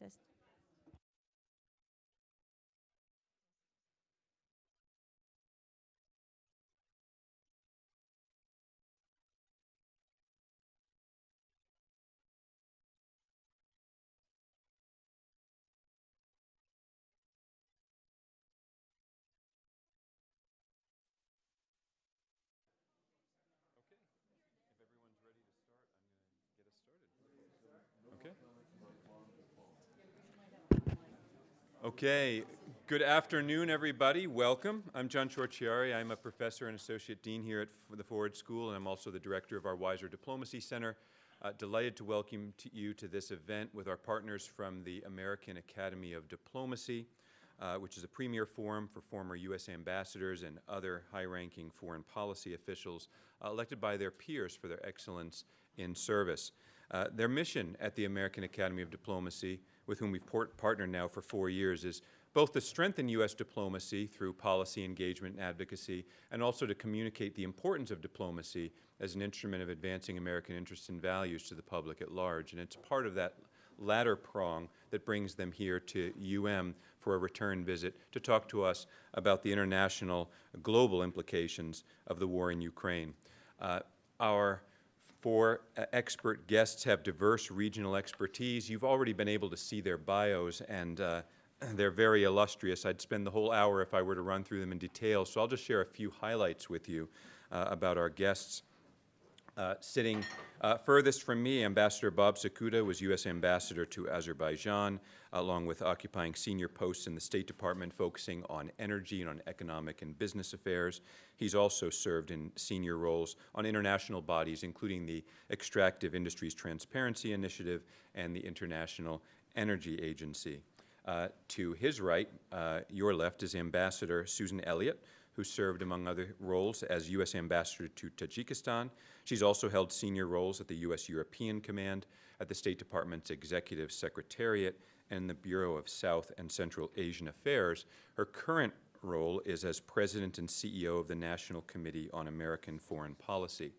Test. If everyone's ready to start, I'm going to get us started. Okay. Good afternoon, everybody. Welcome. I'm John Ciorciari. I'm a professor and associate dean here at the Ford School, and I'm also the director of our Weiser Diplomacy Center. Uh, delighted to welcome to you to this event with our partners from the American Academy of Diplomacy, uh, which is a premier forum for former U.S. ambassadors and other high-ranking foreign policy officials uh, elected by their peers for their excellence in service. Uh, their mission at the American Academy of Diplomacy, with whom we've partnered now for four years, is both to strengthen U.S. diplomacy through policy engagement and advocacy, and also to communicate the importance of diplomacy as an instrument of advancing American interests and values to the public at large. And it's part of that latter prong that brings them here to UM for a return visit to talk to us about the international global implications of the war in Ukraine. Uh, our four uh, expert guests have diverse regional expertise. You've already been able to see their bios, and uh, they're very illustrious. I'd spend the whole hour if I were to run through them in detail, so I'll just share a few highlights with you uh, about our guests. Uh, sitting uh, furthest from me, Ambassador Bob Cekuta was U.S. Ambassador to Azerbaijan, along with occupying senior posts in the State Department focusing on energy and on economic and business affairs. He's also served in senior roles on international bodies, including the Extractive Industries Transparency Initiative and the International Energy Agency. Uh, to his right, uh, your left, is Ambassador Susan Elliott, who served, among other roles, as U.S. Ambassador to Tajikistan. She's also held senior roles at the U.S. European Command, at the State Department's Executive Secretariat, and the Bureau of South and Central Asian Affairs. Her current role is as President and CEO of the National Committee on American Foreign Policy.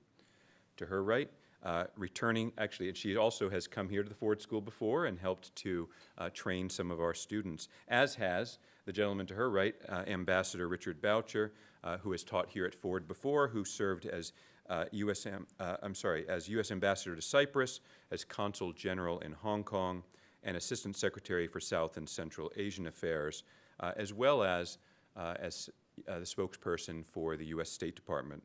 To her right, uh, returning, actually, and she also has come here to the Ford School before and helped to uh, train some of our students, as has the gentleman to her right, uh, Ambassador Richard Boucher, uh, who has taught here at Ford before, who served as uh, U.S. Uh, I'm sorry, as U.S. Ambassador to Cyprus, as Consul General in Hong Kong, and Assistant Secretary for South and Central Asian Affairs, uh, as well as uh, as the spokesperson for the U.S. State Department.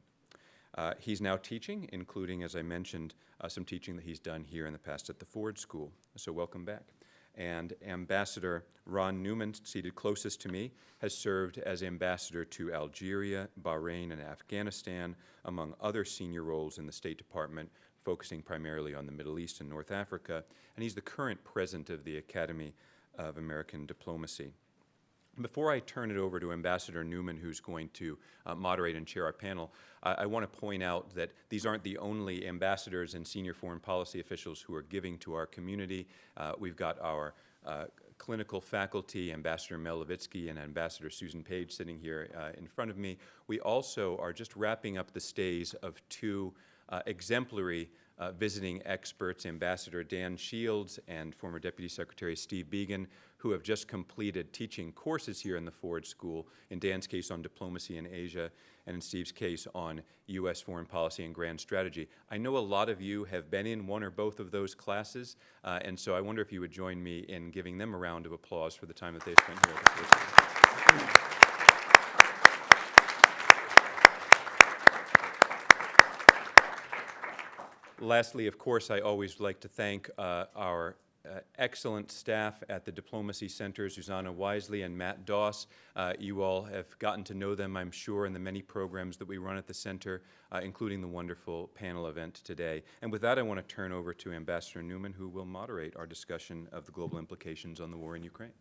He's now teaching, including, as I mentioned, some teaching that he's done here in the past at the Ford School. So welcome back. And Ambassador Ron Neumann, seated closest to me, has served as ambassador to Algeria, Bahrain, and Afghanistan, among other senior roles in the State Department, focusing primarily on the Middle East and North Africa. And he's the current president of the Academy of American Diplomacy. Before I turn it over to Ambassador Neumann, who's going to uh, moderate and chair our panel, I, I want to point out that these aren't the only ambassadors and senior foreign policy officials who are giving to our community. Uh, we've got our uh, clinical faculty, Ambassador Mel Levitsky and Ambassador Susan Page sitting here uh, in front of me. We also are just wrapping up the stays of two uh, exemplary uh, visiting experts, Ambassador Dan Shields and former Deputy Secretary Steve Biegun, who have just completed teaching courses here in the Ford School, in Dan's case on diplomacy in Asia, and in Steve's case on U.S. foreign policy and grand strategy. I know a lot of you have been in one or both of those classes, uh, and so I wonder if you would join me in giving them a round of applause for the time that they spent here at the Ford School. Lastly, of course, I always like to thank uh, our uh, excellent staff at the Diplomacy Center, Susanna Wisely and Matt Doss. Uh, you all have gotten to know them, I'm sure, in the many programs that we run at the center, uh, including the wonderful panel event today. And with that, I want to turn over to Ambassador Neumann, who will moderate our discussion of the global implications on the war in Ukraine.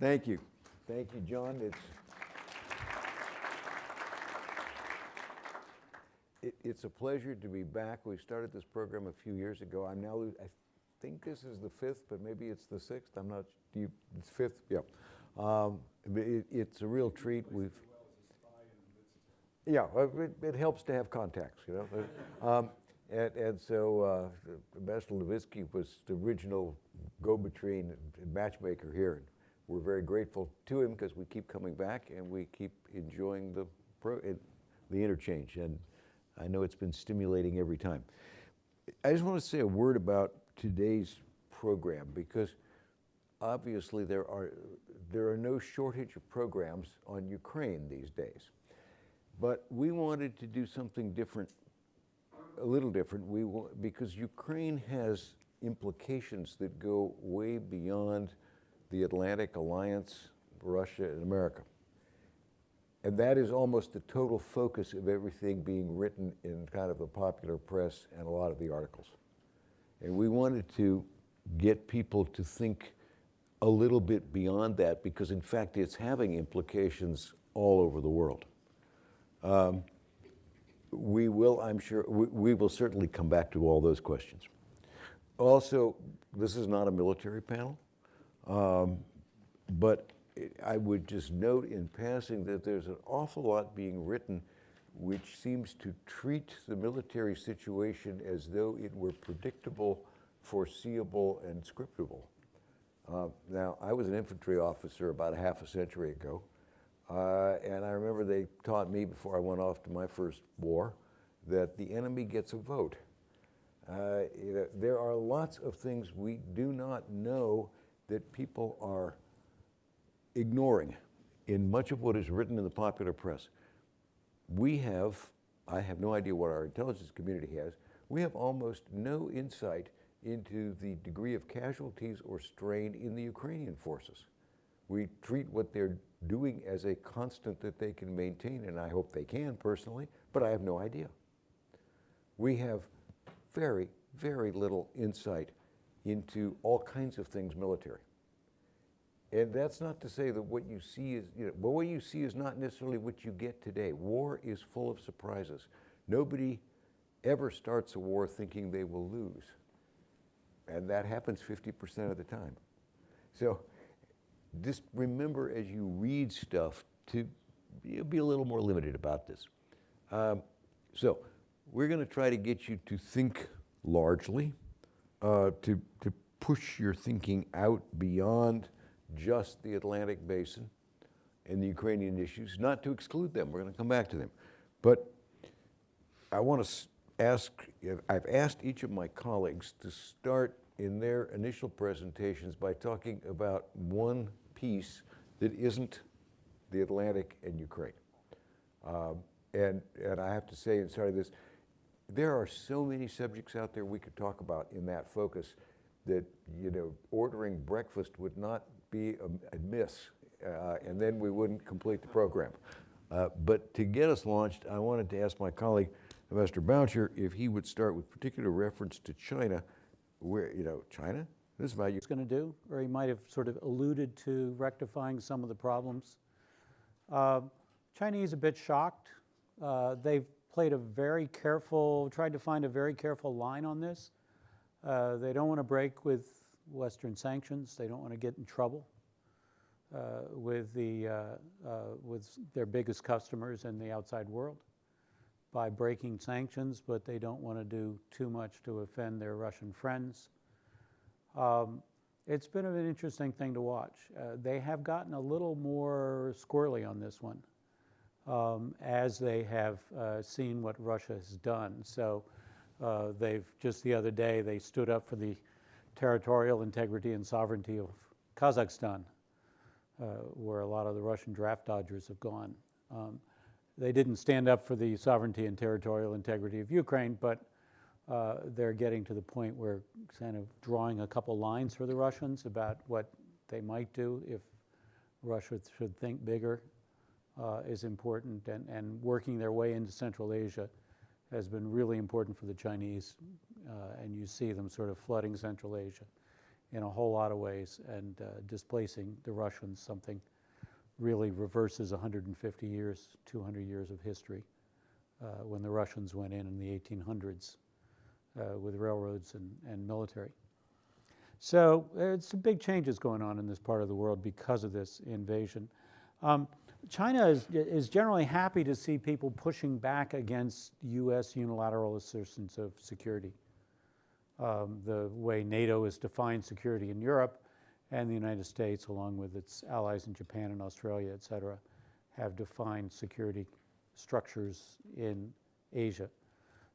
Thank you. Thank you, John. It's, it, it's a pleasure to be back. We started this program a few years ago. I'm now, I think this is the fifth, but maybe it's the sixth. I'm not, do you, it's fifth? Yeah. Um, it, it's a real treat. We've, yeah, it, it helps to have contacts, you know. um, and, and so uh, Ambassador Levitsky was the original go-between and matchmaker here. And we're very grateful to him because we keep coming back and we keep enjoying the, pro, it, the interchange. And I know it's been stimulating every time. I just want to say a word about today's program because obviously there are, there are no shortage of programs on Ukraine these days. But we wanted to do something different, a little different, we, because Ukraine has implications that go way beyond the Atlantic Alliance, Russia, and America. And that is almost the total focus of everything being written in kind of the popular press and a lot of the articles. And we wanted to get people to think a little bit beyond that because, in fact, it's having implications all over the world. Um, we will, I'm sure, we, we will certainly come back to all those questions. Also, this is not a military panel, um, but I would just note in passing that there's an awful lot being written which seems to treat the military situation as though it were predictable, foreseeable, and scriptable. Uh, now, I was an infantry officer about a half a century ago, uh, and I remember they taught me before I went off to my first war that the enemy gets a vote. Uh, you know, there are lots of things we do not know that people are ignoring in much of what is written in the popular press. We have, I have no idea what our intelligence community has, we have almost no insight into the degree of casualties or strain in the Ukrainian forces. We treat what they're doing as a constant that they can maintain, and I hope they can personally, but I have no idea. We have very, very little insight into all kinds of things military. And that's not to say that what you see is, you know, but what you see is not necessarily what you get today. War is full of surprises. Nobody ever starts a war thinking they will lose. And that happens 50% of the time. So just remember as you read stuff to be a little more limited about this. Um, so we're going to try to get you to think largely, uh, to, to push your thinking out beyond just the Atlantic basin and the Ukrainian issues, not to exclude them. We're going to come back to them. But I want to ask, I've asked each of my colleagues to start in their initial presentations by talking about one piece that isn't the Atlantic and Ukraine. Um, and, and I have to say, in starting this, there are so many subjects out there we could talk about in that focus that, you know, ordering breakfast would not be a, a miss, uh, and then we wouldn't complete the program. Uh, but to get us launched, I wanted to ask my colleague, Mr. Boucher, if he would start with particular reference to China, where, you know, China, this is about you. going to do, or he might have sort of alluded to rectifying some of the problems. Uh, Chinese a bit shocked. Uh, they've played a very careful, tried to find a very careful line on this. Uh, they don't want to break with Western sanctions. They don't want to get in trouble uh, with the uh, uh, with their biggest customers in the outside world by breaking sanctions, but they don't want to do too much to offend their Russian friends. Um, it's been an interesting thing to watch. Uh, they have gotten a little more squirrely on this one um, as they have uh, seen what Russia has done. So uh, they've just the other day they stood up for the territorial integrity and sovereignty of Kazakhstan, uh, where a lot of the Russian draft dodgers have gone. Um, they didn't stand up for the sovereignty and territorial integrity of Ukraine, but uh, they're getting to the point where kind of drawing a couple lines for the Russians about what they might do if Russia should think bigger uh, is important, and, and working their way into Central Asia has been really important for the Chinese, uh, and you see them sort of flooding Central Asia in a whole lot of ways and uh, displacing the Russians, something really reverses 150 years, 200 years of history uh, when the Russians went in in the 1800s uh, with railroads and, and military. So it's some big changes going on in this part of the world because of this invasion. Um, China is, is generally happy to see people pushing back against U.S. unilateral assertions of security. um, the way NATO has defined security in Europe, and the United States, along with its allies in Japan and Australia, et cetera, have defined security structures in Asia.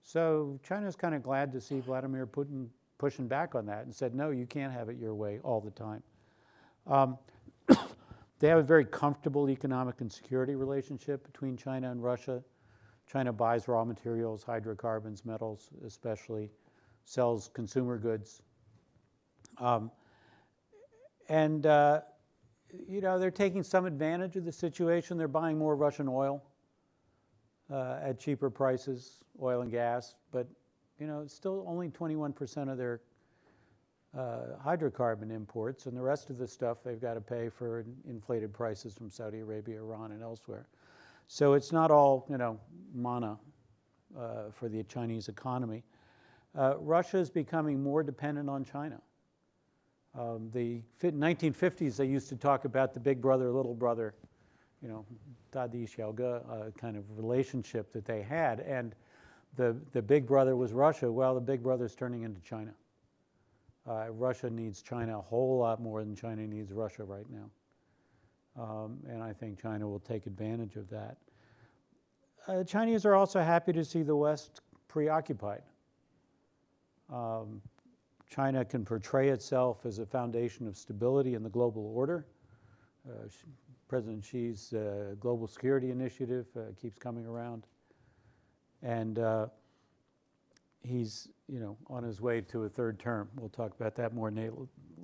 So China's kind of glad to see Vladimir Putin pushing back on that and said, no, you can't have it your way all the time. Um, they have a very comfortable economic and security relationship between China and Russia. China buys raw materials, hydrocarbons, metals especially, sells consumer goods. Um, and, uh, you know, they're taking some advantage of the situation. They're buying more Russian oil uh, at cheaper prices, oil and gas, but, you know, still only 21% of their uh, hydrocarbon imports, and the rest of the stuff they've got to pay for inflated prices from Saudi Arabia, Iran, and elsewhere. So it's not all, you know, manna uh, for the Chinese economy. Uh, Russia is becoming more dependent on China. Um, the 1950s, they used to talk about the big brother, little brother, you know, Dadi uh, kind of relationship that they had. And the, the big brother was Russia. Well, the big brother's turning into China. Uh, Russia needs China a whole lot more than China needs Russia right now. Um, and I think China will take advantage of that. Uh, Chinese are also happy to see the West preoccupied. Um, China can portray itself as a foundation of stability in the global order. Uh, President Xi's uh, global security initiative uh, keeps coming around. And uh, he's, you know, on his way to a third term. We'll talk about that more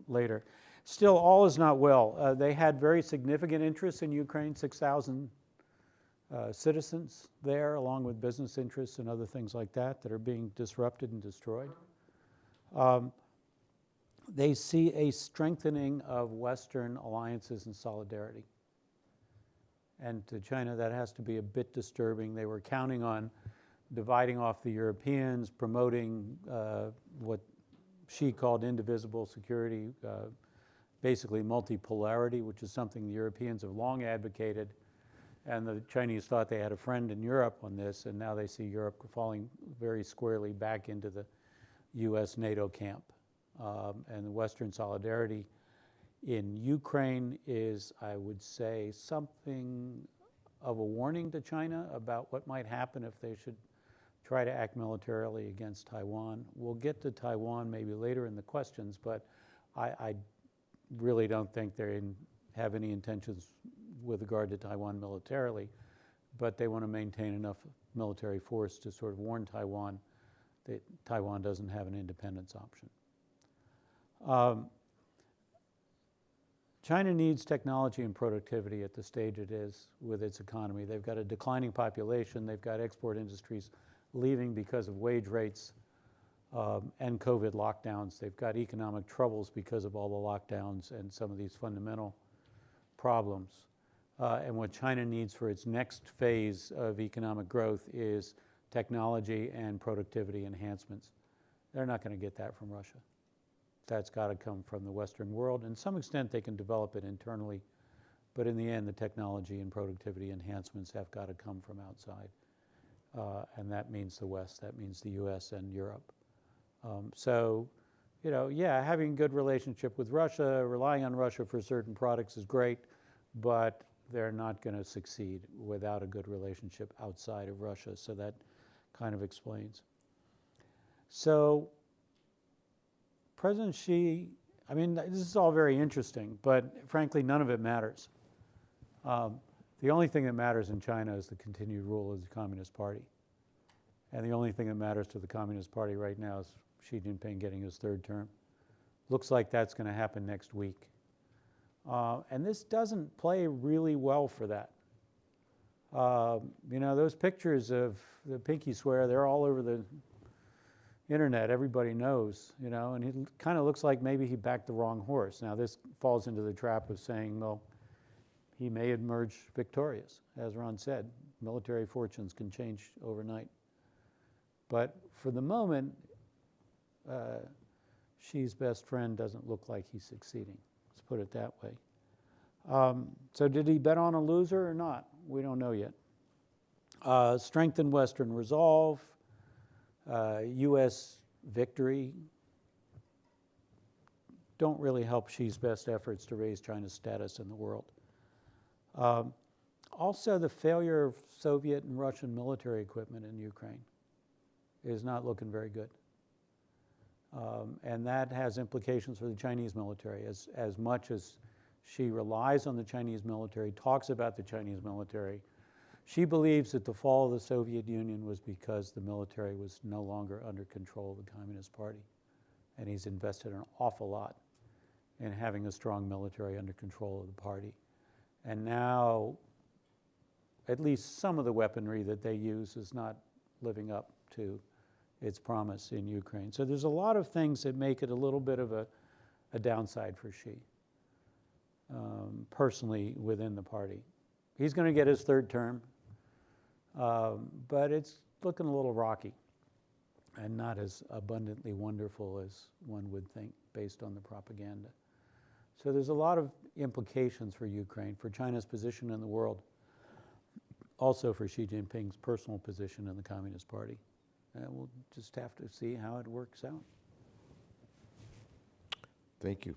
later. Still, all is not well. Uh, they had very significant interests in Ukraine, 6,000 uh, citizens there, along with business interests and other things like that, that are being disrupted and destroyed. Um, they see a strengthening of Western alliances and solidarity. And to China, that has to be a bit disturbing. They were counting on dividing off the Europeans, promoting uh, what Xi called indivisible security, uh, basically multipolarity, which is something the Europeans have long advocated. And the Chinese thought they had a friend in Europe on this, and now they see Europe falling very squarely back into the US NATO camp. Um, and the Western solidarity in Ukraine is, I would say, something of a warning to China about what might happen if they should try to act militarily against Taiwan. We'll get to Taiwan maybe later in the questions, but I, I really don't think they have any intentions with regard to Taiwan militarily, but they want to maintain enough military force to sort of warn Taiwan that Taiwan doesn't have an independence option. Um, China needs technology and productivity at the stage it is with its economy. They've got a declining population, they've got export industries leaving because of wage rates um, and COVID lockdowns. They've got economic troubles because of all the lockdowns and some of these fundamental problems. Uh, and what China needs for its next phase of economic growth is technology and productivity enhancements. They're not going to get that from Russia. That's got to come from the Western world. And to some extent, they can develop it internally. But in the end, the technology and productivity enhancements have got to come from outside. Uh, and that means the West, that means the US and Europe. Um, so, you know, yeah, having a good relationship with Russia, relying on Russia for certain products is great, but they're not going to succeed without a good relationship outside of Russia. So that kind of explains. So President Xi, I mean, this is all very interesting, but frankly, none of it matters. Um, the only thing that matters in China is the continued rule of the Communist Party. And the only thing that matters to the Communist Party right now is Xi Jinping getting his third term. Looks like that's going to happen next week. Uh, and this doesn't play really well for that. Uh, you know, those pictures of the pinky swear, they're all over the internet. Everybody knows, you know, and it kind of looks like maybe he backed the wrong horse. Now, this falls into the trap of saying, well, he may emerge victorious. As Ron said, military fortunes can change overnight. But for the moment, uh, Xi's best friend doesn't look like he's succeeding. Let's put it that way. Um, so did he bet on a loser or not? We don't know yet. Uh, strengthen Western resolve, uh, U.S. victory don't really help Xi's best efforts to raise China's status in the world. Um, also, the failure of Soviet and Russian military equipment in Ukraine is not looking very good. Um, and that has implications for the Chinese military. As, as much as Xi relies on the Chinese military, talks about the Chinese military, Xi believes that the fall of the Soviet Union was because the military was no longer under control of the Communist Party. And he's invested an awful lot in having a strong military under control of the party. And now, at least some of the weaponry that they use is not living up to its promise in Ukraine. So there's a lot of things that make it a little bit of a, a downside for Xi, um, personally within the party. He's going to get his third term, um, but it's looking a little rocky and not as abundantly wonderful as one would think based on the propaganda. So there's a lot of implications for Ukraine, for China's position in the world, also for Xi Jinping's personal position in the Communist Party. And we'll just have to see how it works out. Thank you.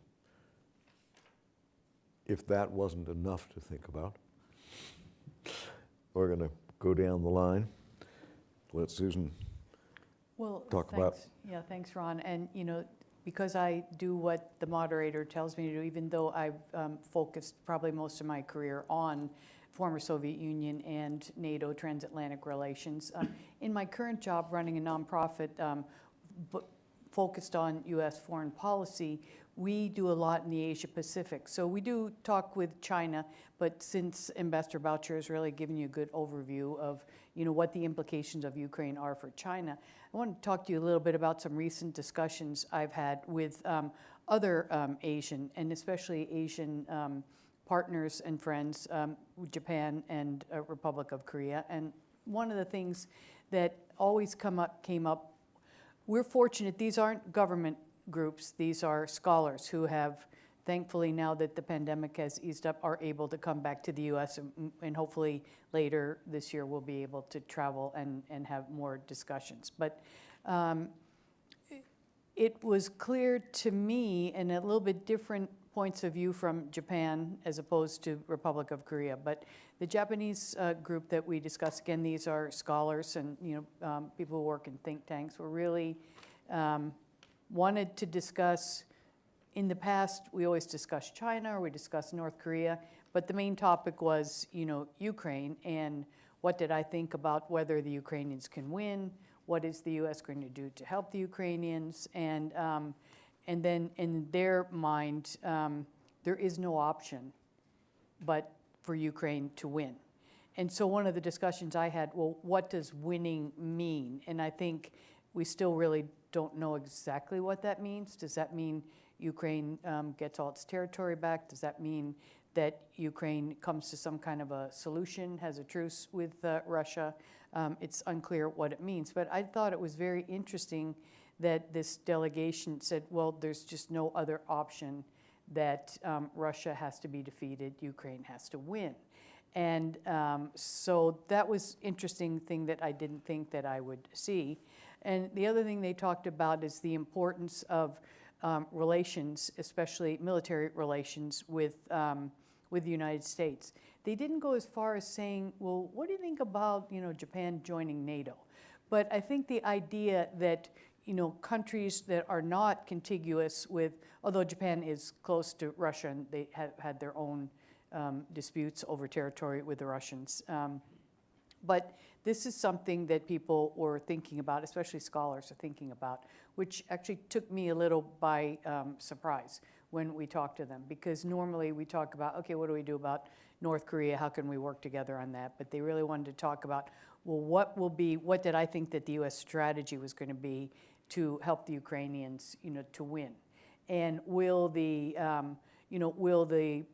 If that wasn't enough to think about, we're going to go down the line. Let Susan Well, talk about- thanks. Yeah, thanks, Ron. And, you know, because I do what the moderator tells me to do, even though I've um, focused probably most of my career on former Soviet Union and NATO transatlantic relations, um, in my current job running a nonprofit um, focused on U.S. foreign policy, we do a lot in the Asia Pacific. So we do talk with China, but since Ambassador Boucher has really given you a good overview of, you know, what the implications of Ukraine are for China, I want to talk to you a little bit about some recent discussions I've had with um, other um, Asian and especially Asian um, partners and friends, um, Japan and uh, Republic of Korea. And one of the things that always come up, came up, we're fortunate these aren't government groups; these are scholars who have, thankfully, now that the pandemic has eased up, are able to come back to the U.S. and, and hopefully later this year we'll be able to travel and, and have more discussions. But um, it was clear to me, and a little bit different points of view from Japan as opposed to Republic of Korea, but the Japanese uh, group that we discussed, again, these are scholars and you know um, people who work in think tanks, were really um, wanted to discuss. In the past, we always discuss China or we discuss North Korea, but the main topic was, you know, Ukraine and what did I think about whether the Ukrainians can win, what is the U.S. going to do to help the Ukrainians, and um, and then in their mind, um, there is no option but for Ukraine to win. And so one of the discussions I had, well, what does winning mean? And I think we still really don't know exactly what that means. Does that mean Ukraine um, gets all its territory back? Does that mean that Ukraine comes to some kind of a solution, has a truce with uh, Russia? Um, it's unclear what it means. But I thought it was very interesting that this delegation said, well, there's just no other option that um, Russia has to be defeated, Ukraine has to win. And um, so that was interesting thing that I didn't think that I would see. And the other thing they talked about is the importance of um, relations, especially military relations with, um, with the United States. They didn't go as far as saying, well, what do you think about, you know, Japan joining NATO? But I think the idea that, you know, countries that are not contiguous with, although Japan is close to Russia and they have had their own um, disputes over territory with the Russians. Um, but this is something that people were thinking about, especially scholars are thinking about, which actually took me a little by um, surprise when we talked to them. Because normally we talk about, okay, what do we do about North Korea? How can we work together on that? But they really wanted to talk about, well, what will be, what did I think that the U.S. strategy was going to be to help the Ukrainians, you know, to win? And will the, um, you know, will the,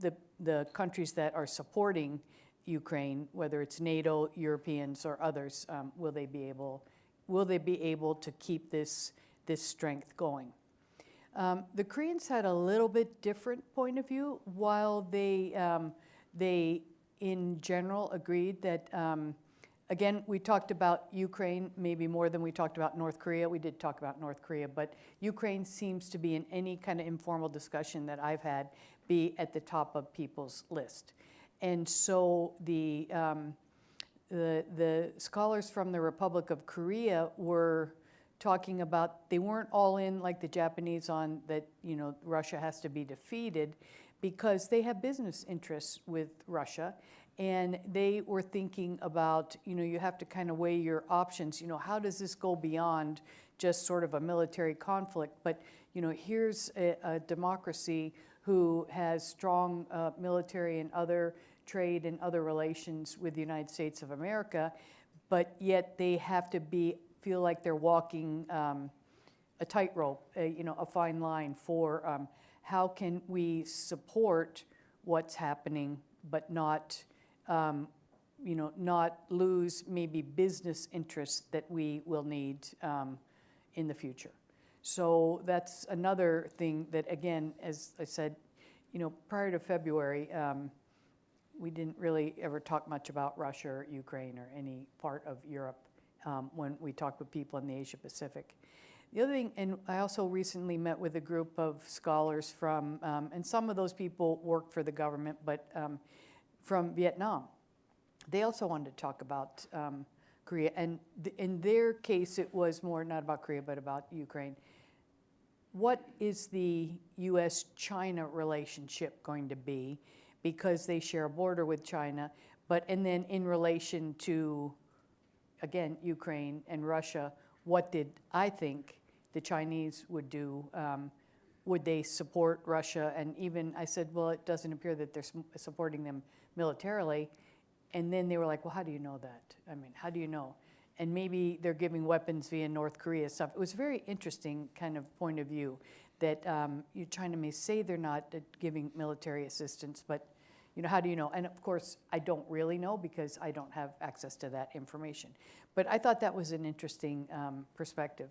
the, the countries that are supporting Ukraine, whether it's NATO, Europeans, or others, um, will they be able, will they be able to keep this, this strength going? Um, the Koreans had a little bit different point of view. While they, um, they in general agreed that um, Again, we talked about Ukraine maybe more than we talked about North Korea. We did talk about North Korea, but Ukraine seems to be in any kind of informal discussion that I've had, be at the top of people's list. And so the, um, the, the scholars from the Republic of Korea were talking about, they weren't all in like the Japanese on that, you know, Russia has to be defeated because they have business interests with Russia. And they were thinking about, you know, you have to kind of weigh your options. You know, how does this go beyond just sort of a military conflict? But, you know, here's a, a democracy who has strong uh, military and other trade and other relations with the United States of America, but yet they have to be feel like they're walking um, a tightrope, you know, a fine line for um, how can we support what's happening, but not, um, you know, not lose maybe business interests that we will need um, in the future. So that's another thing that, again, as I said, you know, prior to February, um, we didn't really ever talk much about Russia or Ukraine or any part of Europe um, when we talked with people in the Asia Pacific. The other thing, and I also recently met with a group of scholars from, um, and some of those people worked for the government, but um, from Vietnam. They also wanted to talk about um, Korea, and th- in their case, it was more not about Korea, but about Ukraine. What is the US China relationship going to be? Because they share a border with China, but, and then in relation to, again, Ukraine and Russia, what did I think the Chinese would do? Um, would they support Russia? And even I said, well, it doesn't appear that they're supporting them militarily. And then they were like, well, how do you know that? I mean, how do you know? And maybe they're giving weapons via North Korea stuff. It was a very interesting kind of point of view that um, China may say they're not uh, giving military assistance, but you know, how do you know? And of course, I don't really know because I don't have access to that information. But I thought that was an interesting um, perspective.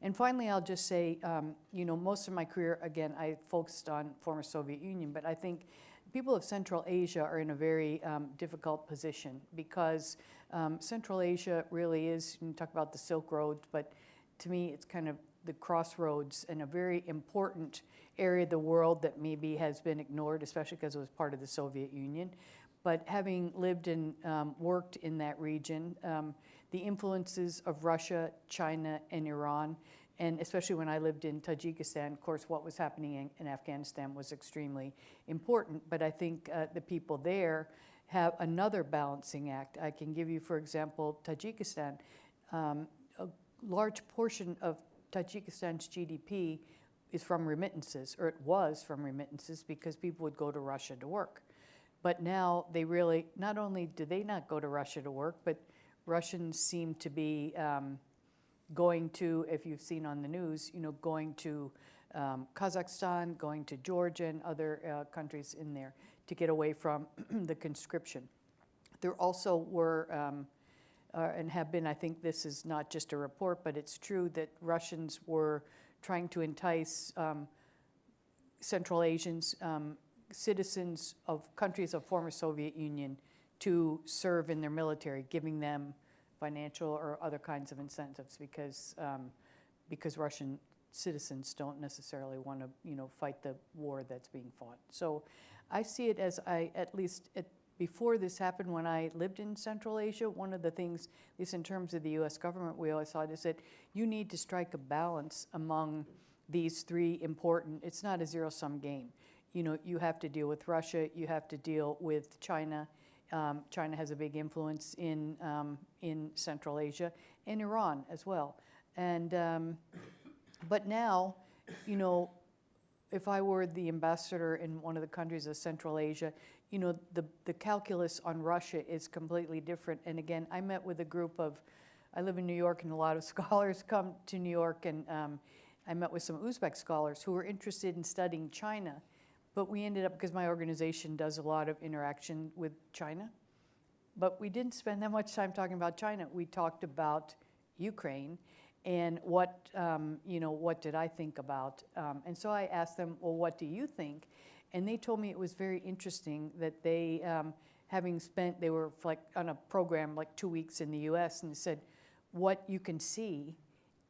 And finally, I'll just say, um, you know, most of my career, again, I focused on former Soviet Union, but I think people of Central Asia are in a very um, difficult position because um, Central Asia really is, you talk about the Silk Road, but to me, it's kind of the crossroads and a very important area of the world that maybe has been ignored, especially because it was part of the Soviet Union. But having lived and um, worked in that region, um, the influences of Russia, China, and Iran, and especially when I lived in Tajikistan, of course, what was happening in, in Afghanistan was extremely important. But I think uh, the people there have another balancing act. I can give you, for example, Tajikistan. Um, a large portion of Tajikistan's GDP is from remittances, or it was from remittances, because people would go to Russia to work. But now they really, not only do they not go to Russia to work, but Russians seem to be um, going to, if you've seen on the news, you know, going to um, Kazakhstan, going to Georgia and other uh, countries in there to get away from the conscription. There also were, um, uh, and have been, I think this is not just a report, but it's true that Russians were trying to entice um, Central Asians, um, citizens of countries of former Soviet Union to serve in their military, giving them financial or other kinds of incentives because, um, because Russian citizens don't necessarily want to, you know, fight the war that's being fought. So I see it as I, at least at, before this happened, when I lived in Central Asia, one of the things, at least in terms of the US government, we always thought is that you need to strike a balance among these three important, it's not a zero sum game. You know, you have to deal with Russia, you have to deal with China. Um, China has a big influence in, um, in Central Asia and Iran as well. And, um, but now, you know, if I were the ambassador in one of the countries of Central Asia, you know, the, the calculus on Russia is completely different. And again, I met with a group of, I live in New York and a lot of scholars come to New York and um, I met with some Uzbek scholars who were interested in studying China. But we ended up, because my organization does a lot of interaction with China, but we didn't spend that much time talking about China. We talked about Ukraine and what, um, you know, what did I think about? Um, and so I asked them, well, what do you think? And they told me it was very interesting that they, um, having spent, they were like on a program like two weeks in the US and said, what you can see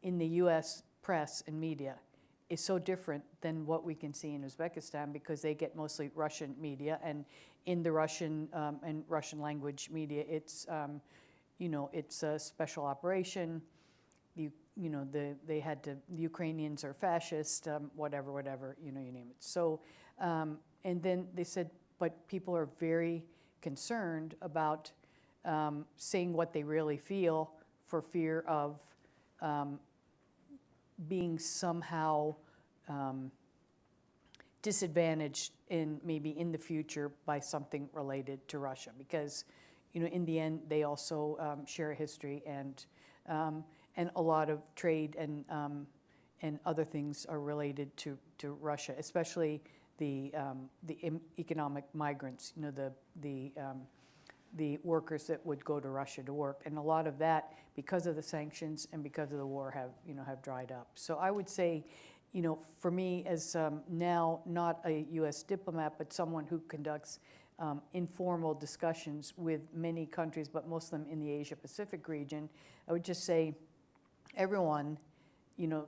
in the US press and media is so different than what we can see in Uzbekistan because they get mostly Russian media and in the Russian um, and Russian language media, it's um, you know it's a special operation. You know the they had to the Ukrainians are fascist, um, whatever whatever you know you name it. So um, and then they said, but people are very concerned about um, saying what they really feel for fear of um, being somehow um, disadvantaged in maybe in the future by something related to Russia because you know in the end they also um, share a history and and a lot of trade and um, and other things are related to, to Russia, especially the um, the economic migrants. You know the the um, the workers that would go to Russia to work, and a lot of that, because of the sanctions and because of the war, have you know have dried up. So I would say, you know, for me as um, now not a U.S. diplomat, but someone who conducts um, informal discussions with many countries, but most of them in the Asia Pacific region, I would just say, everyone, you know,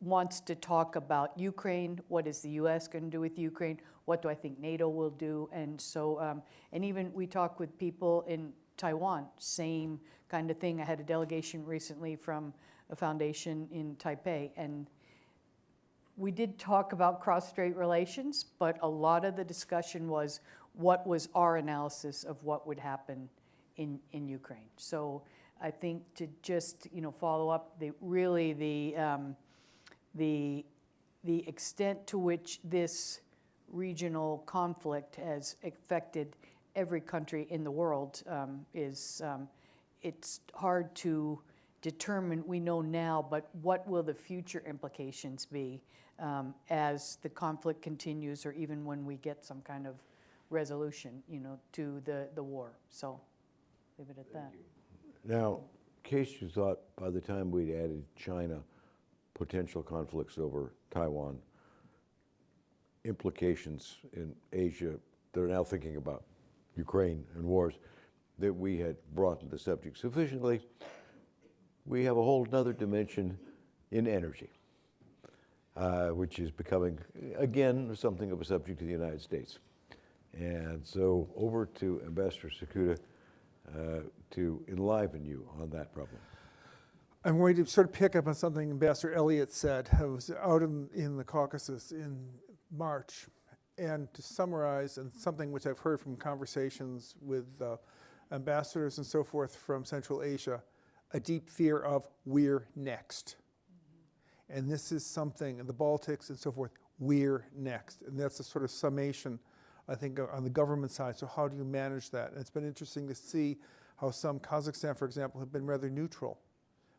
wants to talk about Ukraine. What is the U.S. going to do with Ukraine? What do I think NATO will do? And so, um, and even we talk with people in Taiwan, same kind of thing. I had a delegation recently from a foundation in Taipei, and we did talk about cross-strait relations, but a lot of the discussion was what was our analysis of what would happen in, in Ukraine. So I think to just, you know, follow up, the, really the, um, the, the extent to which this regional conflict has affected every country in the world um, is, um, it's hard to determine, we know now, but what will the future implications be um, as the conflict continues or even when we get some kind of resolution, you know, to the, the war. So leave it at that. Now, in case you thought by the time we'd added China, potential conflicts over Taiwan, implications in Asia, they're now thinking about Ukraine and wars, that we had broadened the subject sufficiently, we have a whole other dimension in energy, uh, which is becoming, again, something of a subject to the United States. And so over to Ambassador Cekuta uh, to enliven you on that problem. I'm going to sort of pick up on something Ambassador Elliott said. I was out in, in the Caucasus in March, and to summarize, and something which I've heard from conversations with uh, ambassadors and so forth from Central Asia, a deep fear of we're next. And this is something, in the Baltics and so forth, we're next. And that's a sort of summation, I think, uh, on the government side. So, how do you manage that? And it's been interesting to see how some, Kazakhstan, for example, have been rather neutral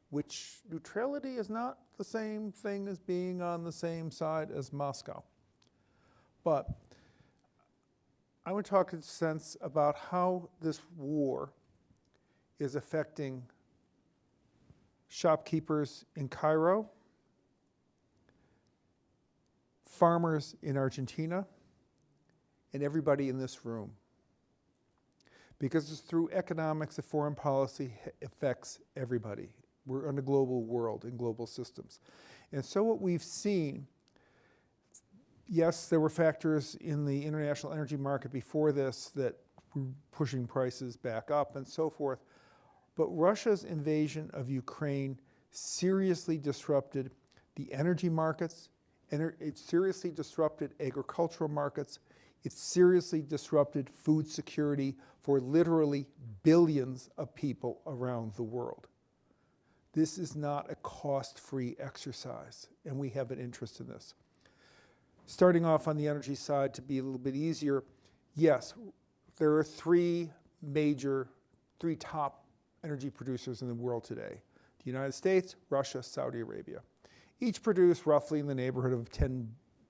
which neutrality is not the same thing as being on the same side as Moscow. But I want to talk in a sense about how this war is affecting shopkeepers in Cairo, farmers in Argentina, and everybody in this room. Because it's through economics that foreign policy affects everybody. We're in a global world and global systems. And so what we've seen, yes, there were factors in the international energy market before this that were pushing prices back up and so forth. But Russia's invasion of Ukraine seriously disrupted the energy markets, and it seriously disrupted agricultural markets, it seriously disrupted food security for literally billions of people around the world. This is not a cost-free exercise, and we have an interest in this. Starting off on the energy side to be a little bit easier, yes, there are three major, three top energy producers in the world today. The United States, Russia, Saudi Arabia. Each produce roughly in the neighborhood of 10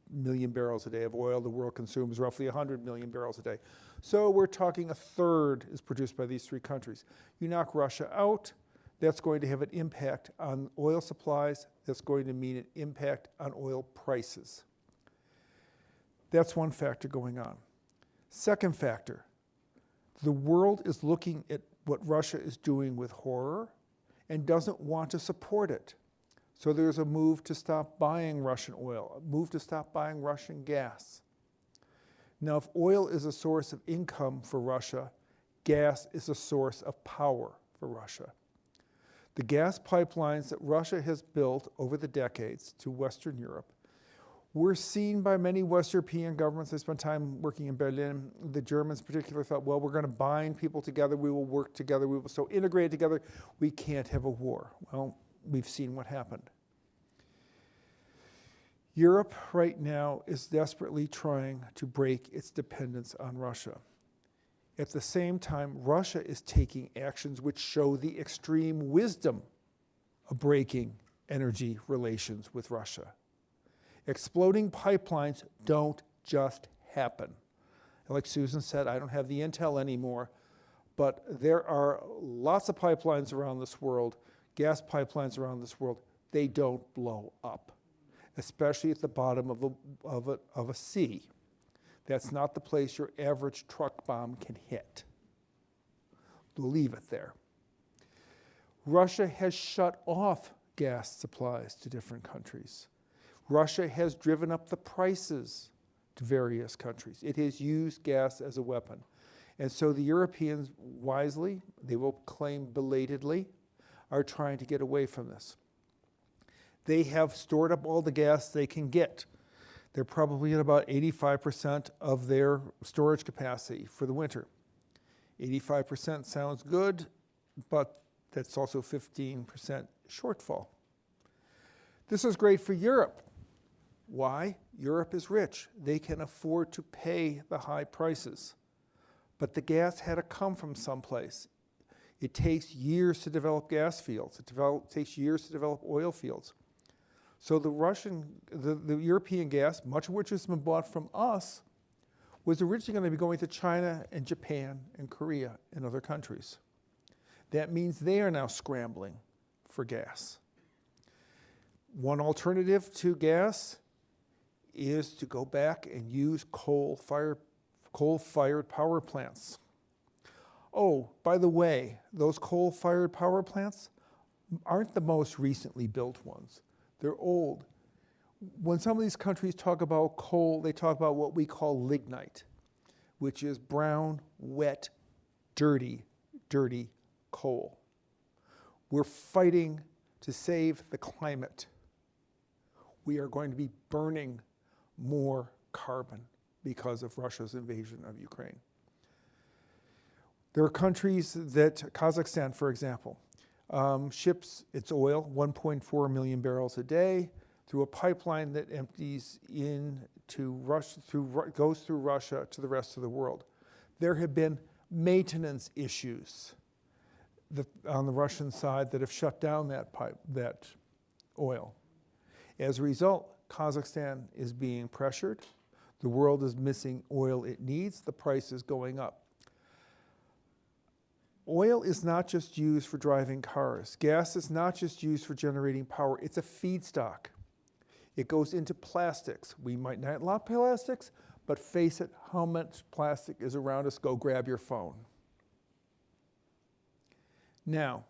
million barrels a day of oil. The world consumes roughly 100 million barrels a day. So we're talking a third is produced by these three countries. You knock Russia out, that's going to have an impact on oil supplies. That's going to mean an impact on oil prices. That's one factor going on. Second factor, The world is looking at what Russia is doing with horror and doesn't want to support it. So there's a move to stop buying Russian oil, a move to stop buying Russian gas. Now, if oil is a source of income for Russia, gas is a source of power for Russia. The gas pipelines that Russia has built over the decades to Western Europe were seen by many West European governments. I spent time working in Berlin. The Germans, particularly, thought, well, we're going to bind people together. We will work together. We will so integrate together. We can't have a war. Well, we've seen what happened. Europe right now is desperately trying to break its dependence on Russia. At the same time, Russia is taking actions which show the extreme wisdom of breaking energy relations with Russia. Exploding pipelines don't just happen. Like Susan said, I don't have the intel anymore, but there are lots of pipelines around this world, gas pipelines around this world. They don't blow up, especially at the bottom of a, of a, of a sea. That's not the place your average truck bomb can hit. Leave it there. Russia has shut off gas supplies to different countries. Russia has driven up the prices to various countries. It has used gas as a weapon. And so the Europeans wisely, they will claim belatedly, are trying to get away from this. They have stored up all the gas they can get. They're probably at about 85% of their storage capacity for the winter. 85% sounds good, but that's also 15% shortfall. This is great for Europe. Why? Europe is rich. They can afford to pay the high prices. But the gas had to come from someplace. It takes years to develop gas fields. It develop, takes years to develop oil fields. So the Russian, the, the European gas, much of which has been bought from us, was originally going to be going to China and Japan and Korea and other countries. That means they are now scrambling for gas. One alternative to gas is to go back and use coal-fired coal-fired power plants. Oh, by the way, those coal-fired power plants aren't the most recently built ones. They're old. When some of these countries talk about coal, they talk about what we call lignite, which is brown, wet, dirty, dirty coal. We're fighting to save the climate. We are going to be burning more carbon because of Russia's invasion of Ukraine. There are countries that, Kazakhstan, for example, um, ships its oil, 1.4 million barrels a day, through a pipeline that empties into Russia, through, goes through Russia to the rest of the world. There have been maintenance issues on the Russian side that have shut down that pipe, that oil. As a result, Kazakhstan is being pressured. The world is missing oil it needs. The price is going up. Oil is not just used for driving cars. Gas is not just used for generating power. It's a feedstock. It goes into plastics. We might not love plastics, but face it, how much plastic is around us? Go grab your phone. Now,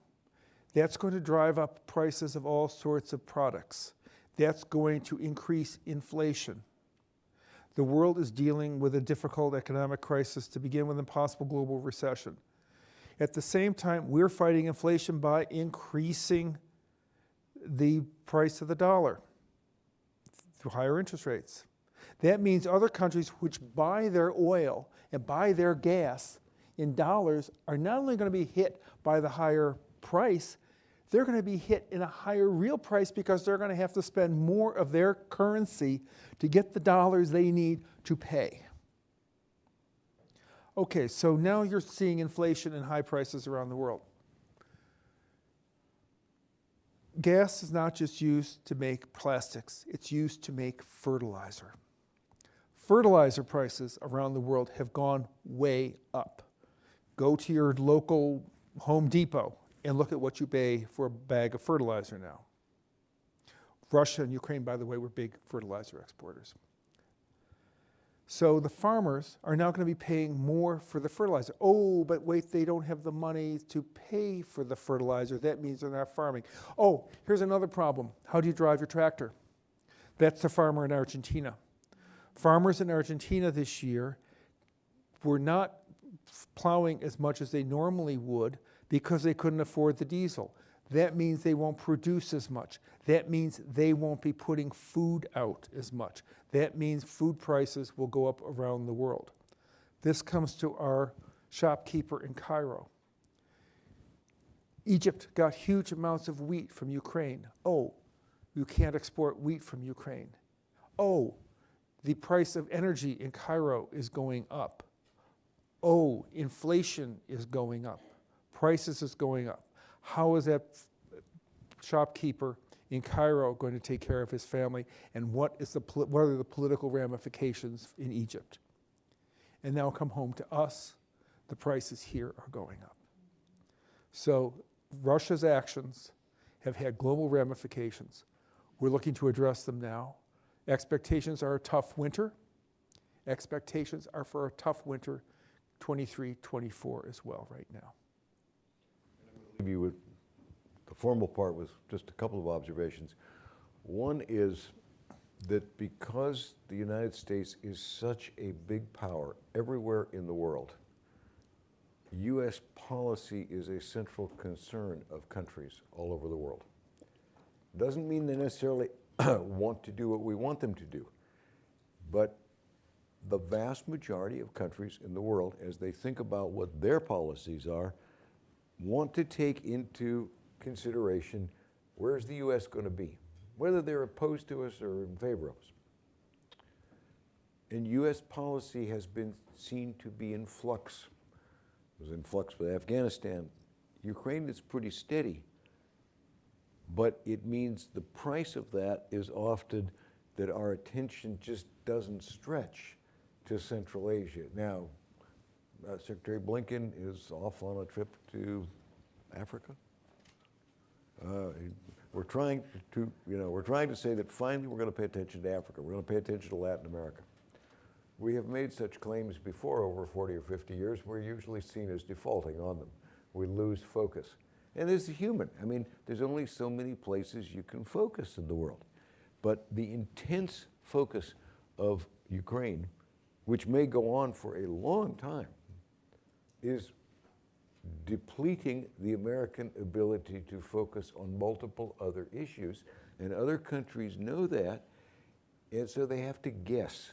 that's going to drive up prices of all sorts of products. That's going to increase inflation. The world is dealing with a difficult economic crisis to begin with a possible global recession. At the same time, we're fighting inflation by increasing the price of the dollar through higher interest rates. That means other countries which buy their oil and buy their gas in dollars are not only going to be hit by the higher price, they're going to be hit in a higher real price because they're going to have to spend more of their currency to get the dollars they need to pay. Okay, so now you're seeing inflation and high prices around the world. Gas is not just used to make plastics, it's used to make fertilizer. Fertilizer prices around the world have gone way up. Go to your local Home Depot and look at what you pay for a bag of fertilizer now. Russia and Ukraine, by the way, were big fertilizer exporters. So the farmers are now going to be paying more for the fertilizer. Oh, but wait, they don't have the money to pay for the fertilizer. That means they're not farming. Oh, here's another problem. How do you drive your tractor? That's the farmer in Argentina. Farmers in Argentina this year were not plowing as much as they normally would because they couldn't afford the diesel. That means they won't produce as much. That means they won't be putting food out as much. That means food prices will go up around the world. This comes to our shopkeeper in Cairo. Egypt got huge amounts of wheat from Ukraine. Oh, you can't export wheat from Ukraine. Oh, the price of energy in Cairo is going up. Oh, inflation is going up. Prices is going up. How is that shopkeeper in Cairo going to take care of his family? And what, is the, what are the political ramifications in Egypt? And now come home to us, the prices here are going up. So Russia's actions have had global ramifications. We're looking to address them now. Expectations are a tough winter. Expectations are for a tough winter 23, 24 as well right now. You the formal part with just a couple of observations. One is that because the United States is such a big power everywhere in the world, U.S. policy is a central concern of countries all over the world. Doesn't mean they necessarily want to do what we want them to do, but the vast majority of countries in the world, as they think about what their policies are, want to take into consideration where's the U.S. going to be, whether they're opposed to us or in favor of us. And U.S. policy has been seen to be in flux. It was in flux with Afghanistan. Ukraine is pretty steady, but it means the price of that is often that our attention just doesn't stretch to Central Asia. Now, uh, Secretary Blinken is off on a trip to Africa. Uh, we're trying to, you know, we're trying to say that finally we're going to pay attention to Africa. We're going to pay attention to Latin America. We have made such claims before over 40 or 50 years. We're usually seen as defaulting on them. We lose focus. And as a human, I mean, there's only so many places you can focus in the world. But the intense focus of Ukraine, which may go on for a long time, is depleting the American ability to focus on multiple other issues. And other countries know that, and so they have to guess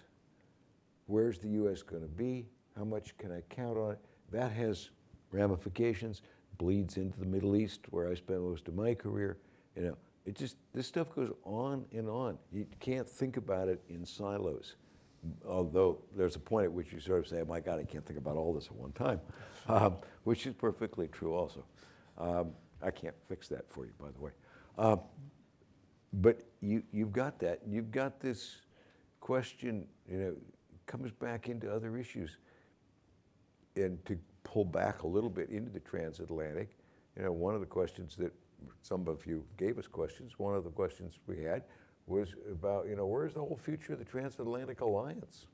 where's the U.S. going to be? How much can I count on it? That has ramifications, bleeds into the Middle East, where I spent most of my career. You know, it just, this stuff goes on and on. You can't think about it in silos although there's a point at which you sort of say, oh my God, I can't think about all this at one time, um, which is perfectly true also. Um, I can't fix that for you, by the way. Um, but you, you've got that. You've got this question, you know, comes back into other issues. And to pull back a little bit into the transatlantic, you know, one of the questions that some of you gave us questions, one of the questions we had was about, you know, where's the whole future of the transatlantic alliance?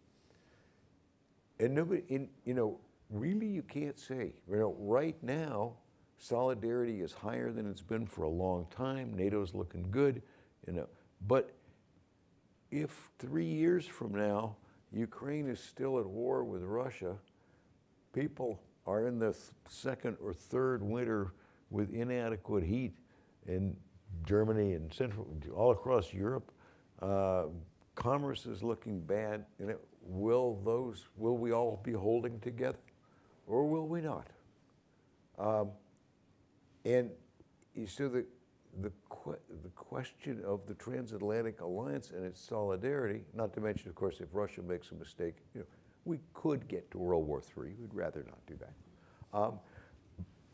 And nobody, in, you know, really you can't say. You know, right now, solidarity is higher than it's been for a long time. NATO's looking good, you know. But if three years from now, Ukraine is still at war with Russia, people are in the second or third winter with inadequate heat, and Germany and Central, all across Europe. Uh, commerce is looking bad, and it, will those, will we all be holding together, or will we not? Um, and so the the the question of the transatlantic alliance and its solidarity, not to mention, of course, if Russia makes a mistake, you know, we could get to World War III. We'd rather not do that. Um,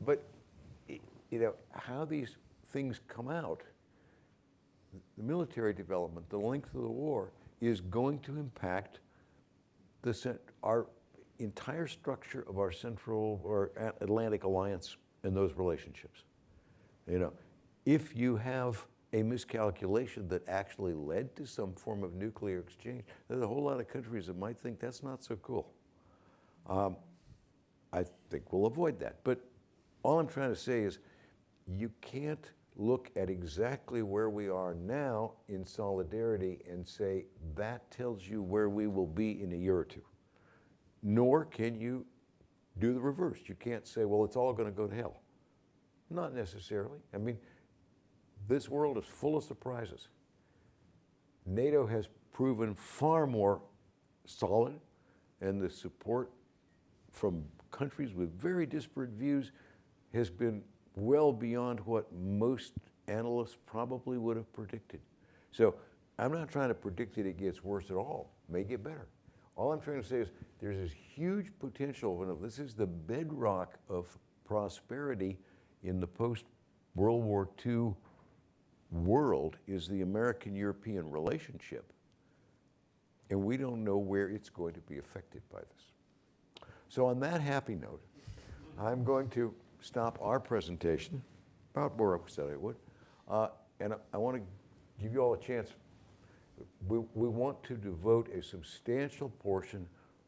but you know how these things come out, the military development, the length of the war, is going to impact the, our entire structure of our Central or Atlantic Alliance and those relationships. You know, if you have a miscalculation that actually led to some form of nuclear exchange, there's a whole lot of countries that might think that's not so cool. Um, I think we'll avoid that. But all I'm trying to say is you can't look at exactly where we are now in solidarity and say that tells you where we will be in a year or two. Nor can you do the reverse. You can't say, well, it's all going to go to hell. Not necessarily. I mean, this world is full of surprises. NATO has proven far more solid, and the support from countries with very disparate views has been well beyond what most analysts probably would have predicted. So I'm not trying to predict that it gets worse at all. It may get better. All I'm trying to say is there's this huge potential. and This is the bedrock of prosperity in the post-World War II world is the American-European relationship. And we don't know where it's going to be affected by this. So on that happy note, I'm going to stop our presentation, about where I said I would, uh, and I, I want to give you all a chance. We, we want to devote a substantial portion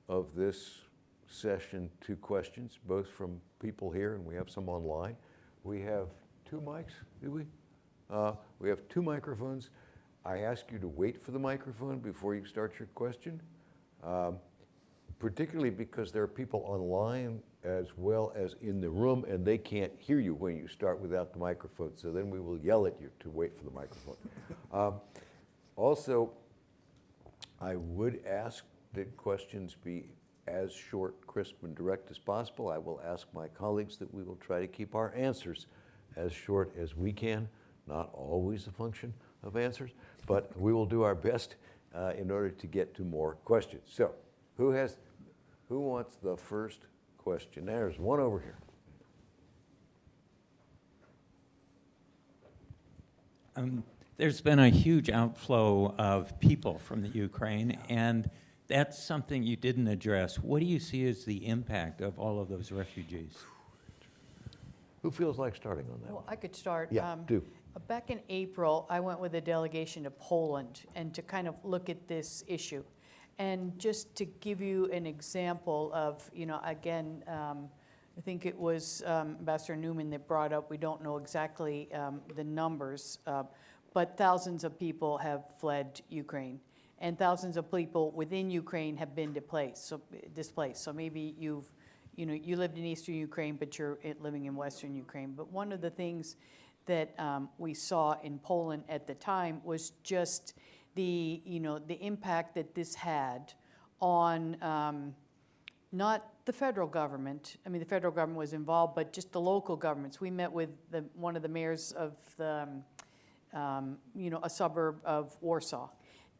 of this session to questions, both from people here and we have some online. We have two mics, do we? Uh, we have two microphones. I ask you to wait for the microphone before you start your question, um, particularly because there are people online as well as in the room and they can't hear you when you start without the microphone. So then we will yell at you to wait for the microphone. um, also, I would ask that questions be as short, crisp, and direct as possible. I will ask my colleagues that we will try to keep our answers as short as we can not always a function of answers, but we will do our best uh, in order to get to more questions. So, who has, who wants the first question? There's one over here. Um, there's been a huge outflow of people from the Ukraine, and that's something you didn't address. What do you see as the impact of all of those refugees? Who feels like starting on that Well, one? I could start. Yeah, Um, do. Back in April, I went with a delegation to Poland and to kind of look at this issue. And just to give you an example of, you know, again, um, I think it was um, Ambassador Neumann that brought up, we don't know exactly um, the numbers, uh, but thousands of people have fled Ukraine. And thousands of people within Ukraine have been displaced. So, displaced. so maybe you've, you know, you lived in eastern Ukraine, but you're living in western Ukraine. But one of the things that um, we saw in Poland at the time was just the, you know, the impact that this had on um, not the federal government. I mean, the federal government was involved, but just the local governments. We met with the, one of the mayors of the, um, um, you know, a suburb of Warsaw,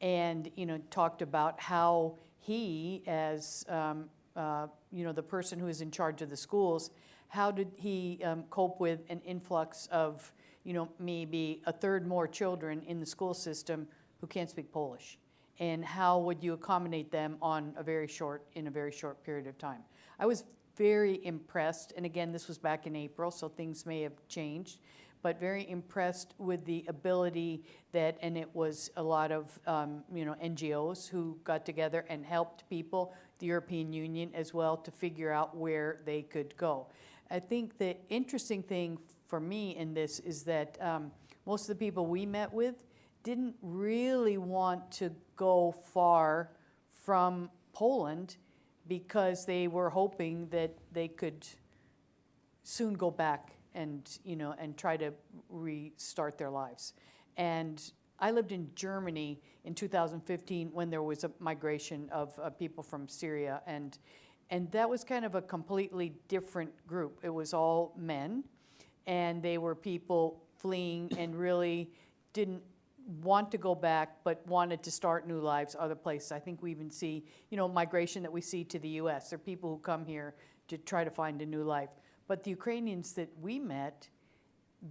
and you know, talked about how he, as um, uh, you know, the person who is in charge of the schools, how did he um, cope with an influx of, you know, maybe a third more children in the school system who can't speak Polish? And how would you accommodate them on a very short, in a very short period of time? I was very impressed, and again, this was back in April, so things may have changed, but very impressed with the ability that, and it was a lot of, um, you know, NGOs who got together and helped people, the European Union as well, to figure out where they could go. I think the interesting thing for me in this is that um, most of the people we met with didn't really want to go far from Poland because they were hoping that they could soon go back and you know and try to restart their lives. And I lived in Germany in 2015 when there was a migration of uh, people from Syria and and that was kind of a completely different group. It was all men and they were people fleeing and really didn't want to go back but wanted to start new lives other places. I think we even see, you know, migration that we see to the US. There are people who come here to try to find a new life. But the Ukrainians that we met,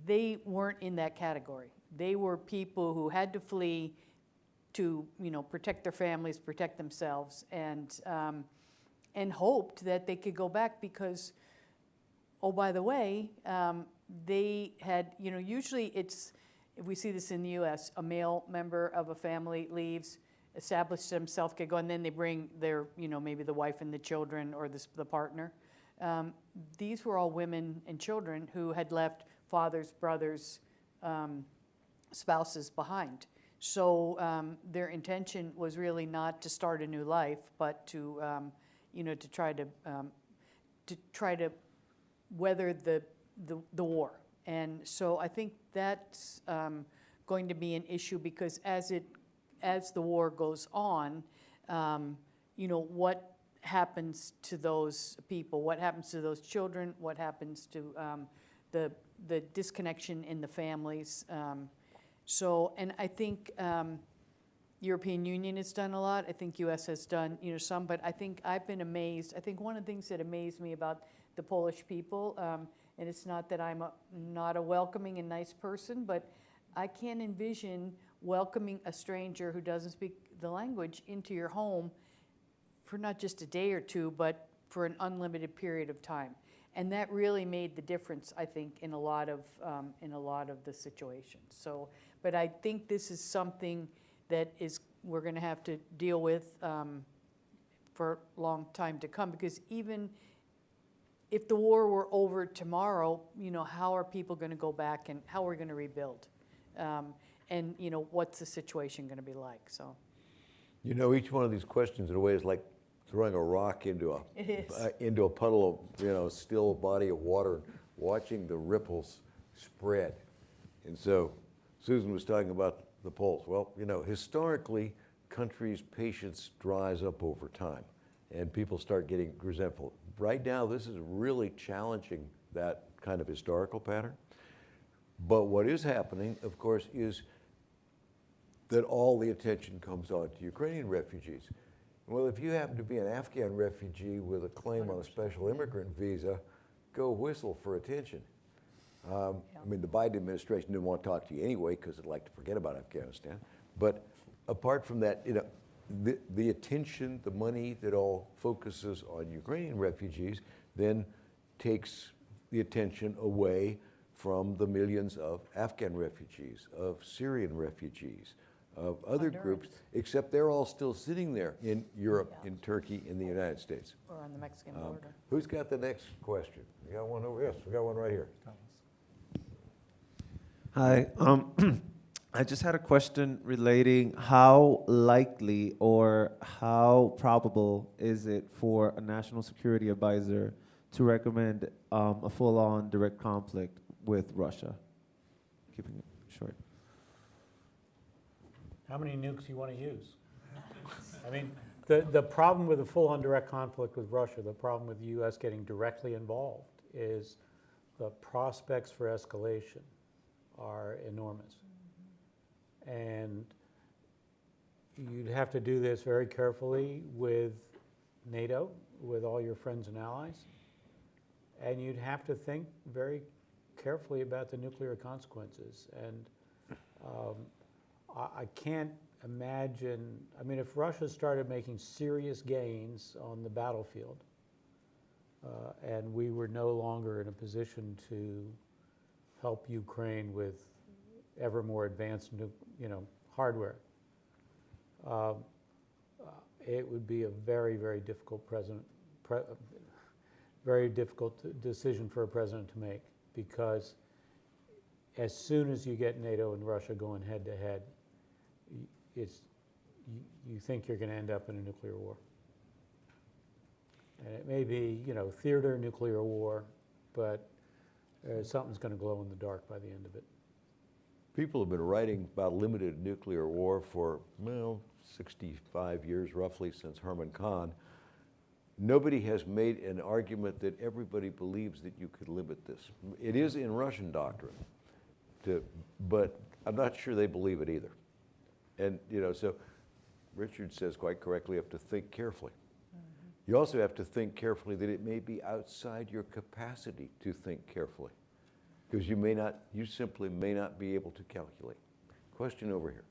they weren't in that category. They were people who had to flee to, you know, protect their families, protect themselves, and um, and hoped that they could go back because, oh, by the way, um, they had, you know, usually it's if we see this in the US, a male member of a family leaves, establishes himself, get going, and then they bring their, you know, maybe the wife and the children or the, the partner. Um, these were all women and children who had left fathers, brothers, um, spouses behind. So um, their intention was really not to start a new life, but to, um, you know, to try to, um, to try to weather the, the, the war. And so I think that's um, going to be an issue because as it, as the war goes on, um, you know, what happens to those people? What happens to those children? What happens to um, the, the disconnection in the families? Um, so, and I think um, European Union has done a lot. I think U.S. has done, you know, some. But I think I've been amazed. I think one of the things that amazed me about the Polish people, um, and it's not that I'm a, not a welcoming and nice person, but I can't envision welcoming a stranger who doesn't speak the language into your home for not just a day or two, but for an unlimited period of time. And that really made the difference, I think, in a lot of, um, in a lot of the situations. So, but I think this is something that is, we're gonna have to deal with, um, for a long time to come, because even if the war were over tomorrow, you know, how are people gonna go back and how are we gonna rebuild? Um, and, you know, what's the situation gonna be like, so. You know, each one of these questions in a way is like throwing a rock into a uh, into a puddle of you know still body of water, watching the ripples spread. And so, Susan was talking about the polls. Well, you know, historically, countries' patience dries up over time, and people start getting resentful. Right now, this is really challenging that kind of historical pattern. But what is happening, of course, is that all the attention comes on to Ukrainian refugees. Well, if you happen to be an Afghan refugee with a claim on a special immigrant visa, go whistle for attention. Um, I mean, the Biden administration didn't want to talk to you anyway because they'd like to forget about Afghanistan. But apart from that, you know, the, the attention, the money that all focuses on Ukrainian refugees then takes the attention away from the millions of Afghan refugees, of Syrian refugees, of other groups, except they're all still sitting there in Europe, in Turkey, in the United States. Or on the Mexican Um, border. Who's got the next question? We got one over, here. yes, we got one right here. Hi. Um, I just had a question relating how likely or how probable is it for a national security advisor to recommend um, a full-on direct conflict with Russia? Keeping it short. How many nukes do you want to use? I mean, the, the problem with a full-on direct conflict with Russia, the problem with the U.S. getting directly involved is the prospects for escalation are enormous. And you'd have to do this very carefully with NATO, with all your friends and allies. And you'd have to think very carefully about the nuclear consequences. And um, I, I can't imagine, I mean, if Russia started making serious gains on the battlefield, uh, and we were no longer in a position to help Ukraine with ever more advanced, you know, hardware, um, uh, it would be a very, very difficult president, pre- very difficult decision for a president to make because as soon as you get NATO and Russia going head to head, it's, you, you think you're going to end up in a nuclear war. And it may be, you know, theater nuclear war, but uh, something's going to glow in the dark by the end of it. People have been writing about limited nuclear war for, well, 65 years roughly since Herman Kahn. Nobody has made an argument that everybody believes that you could limit this. It is in Russian doctrine, to, but I'm not sure they believe it either. And, you know, so Richard says quite correctly, you have to think carefully. Mm-hmm. You also have to think carefully that it may be outside your capacity to think carefully because you may not, you simply may not be able to calculate. Question over here.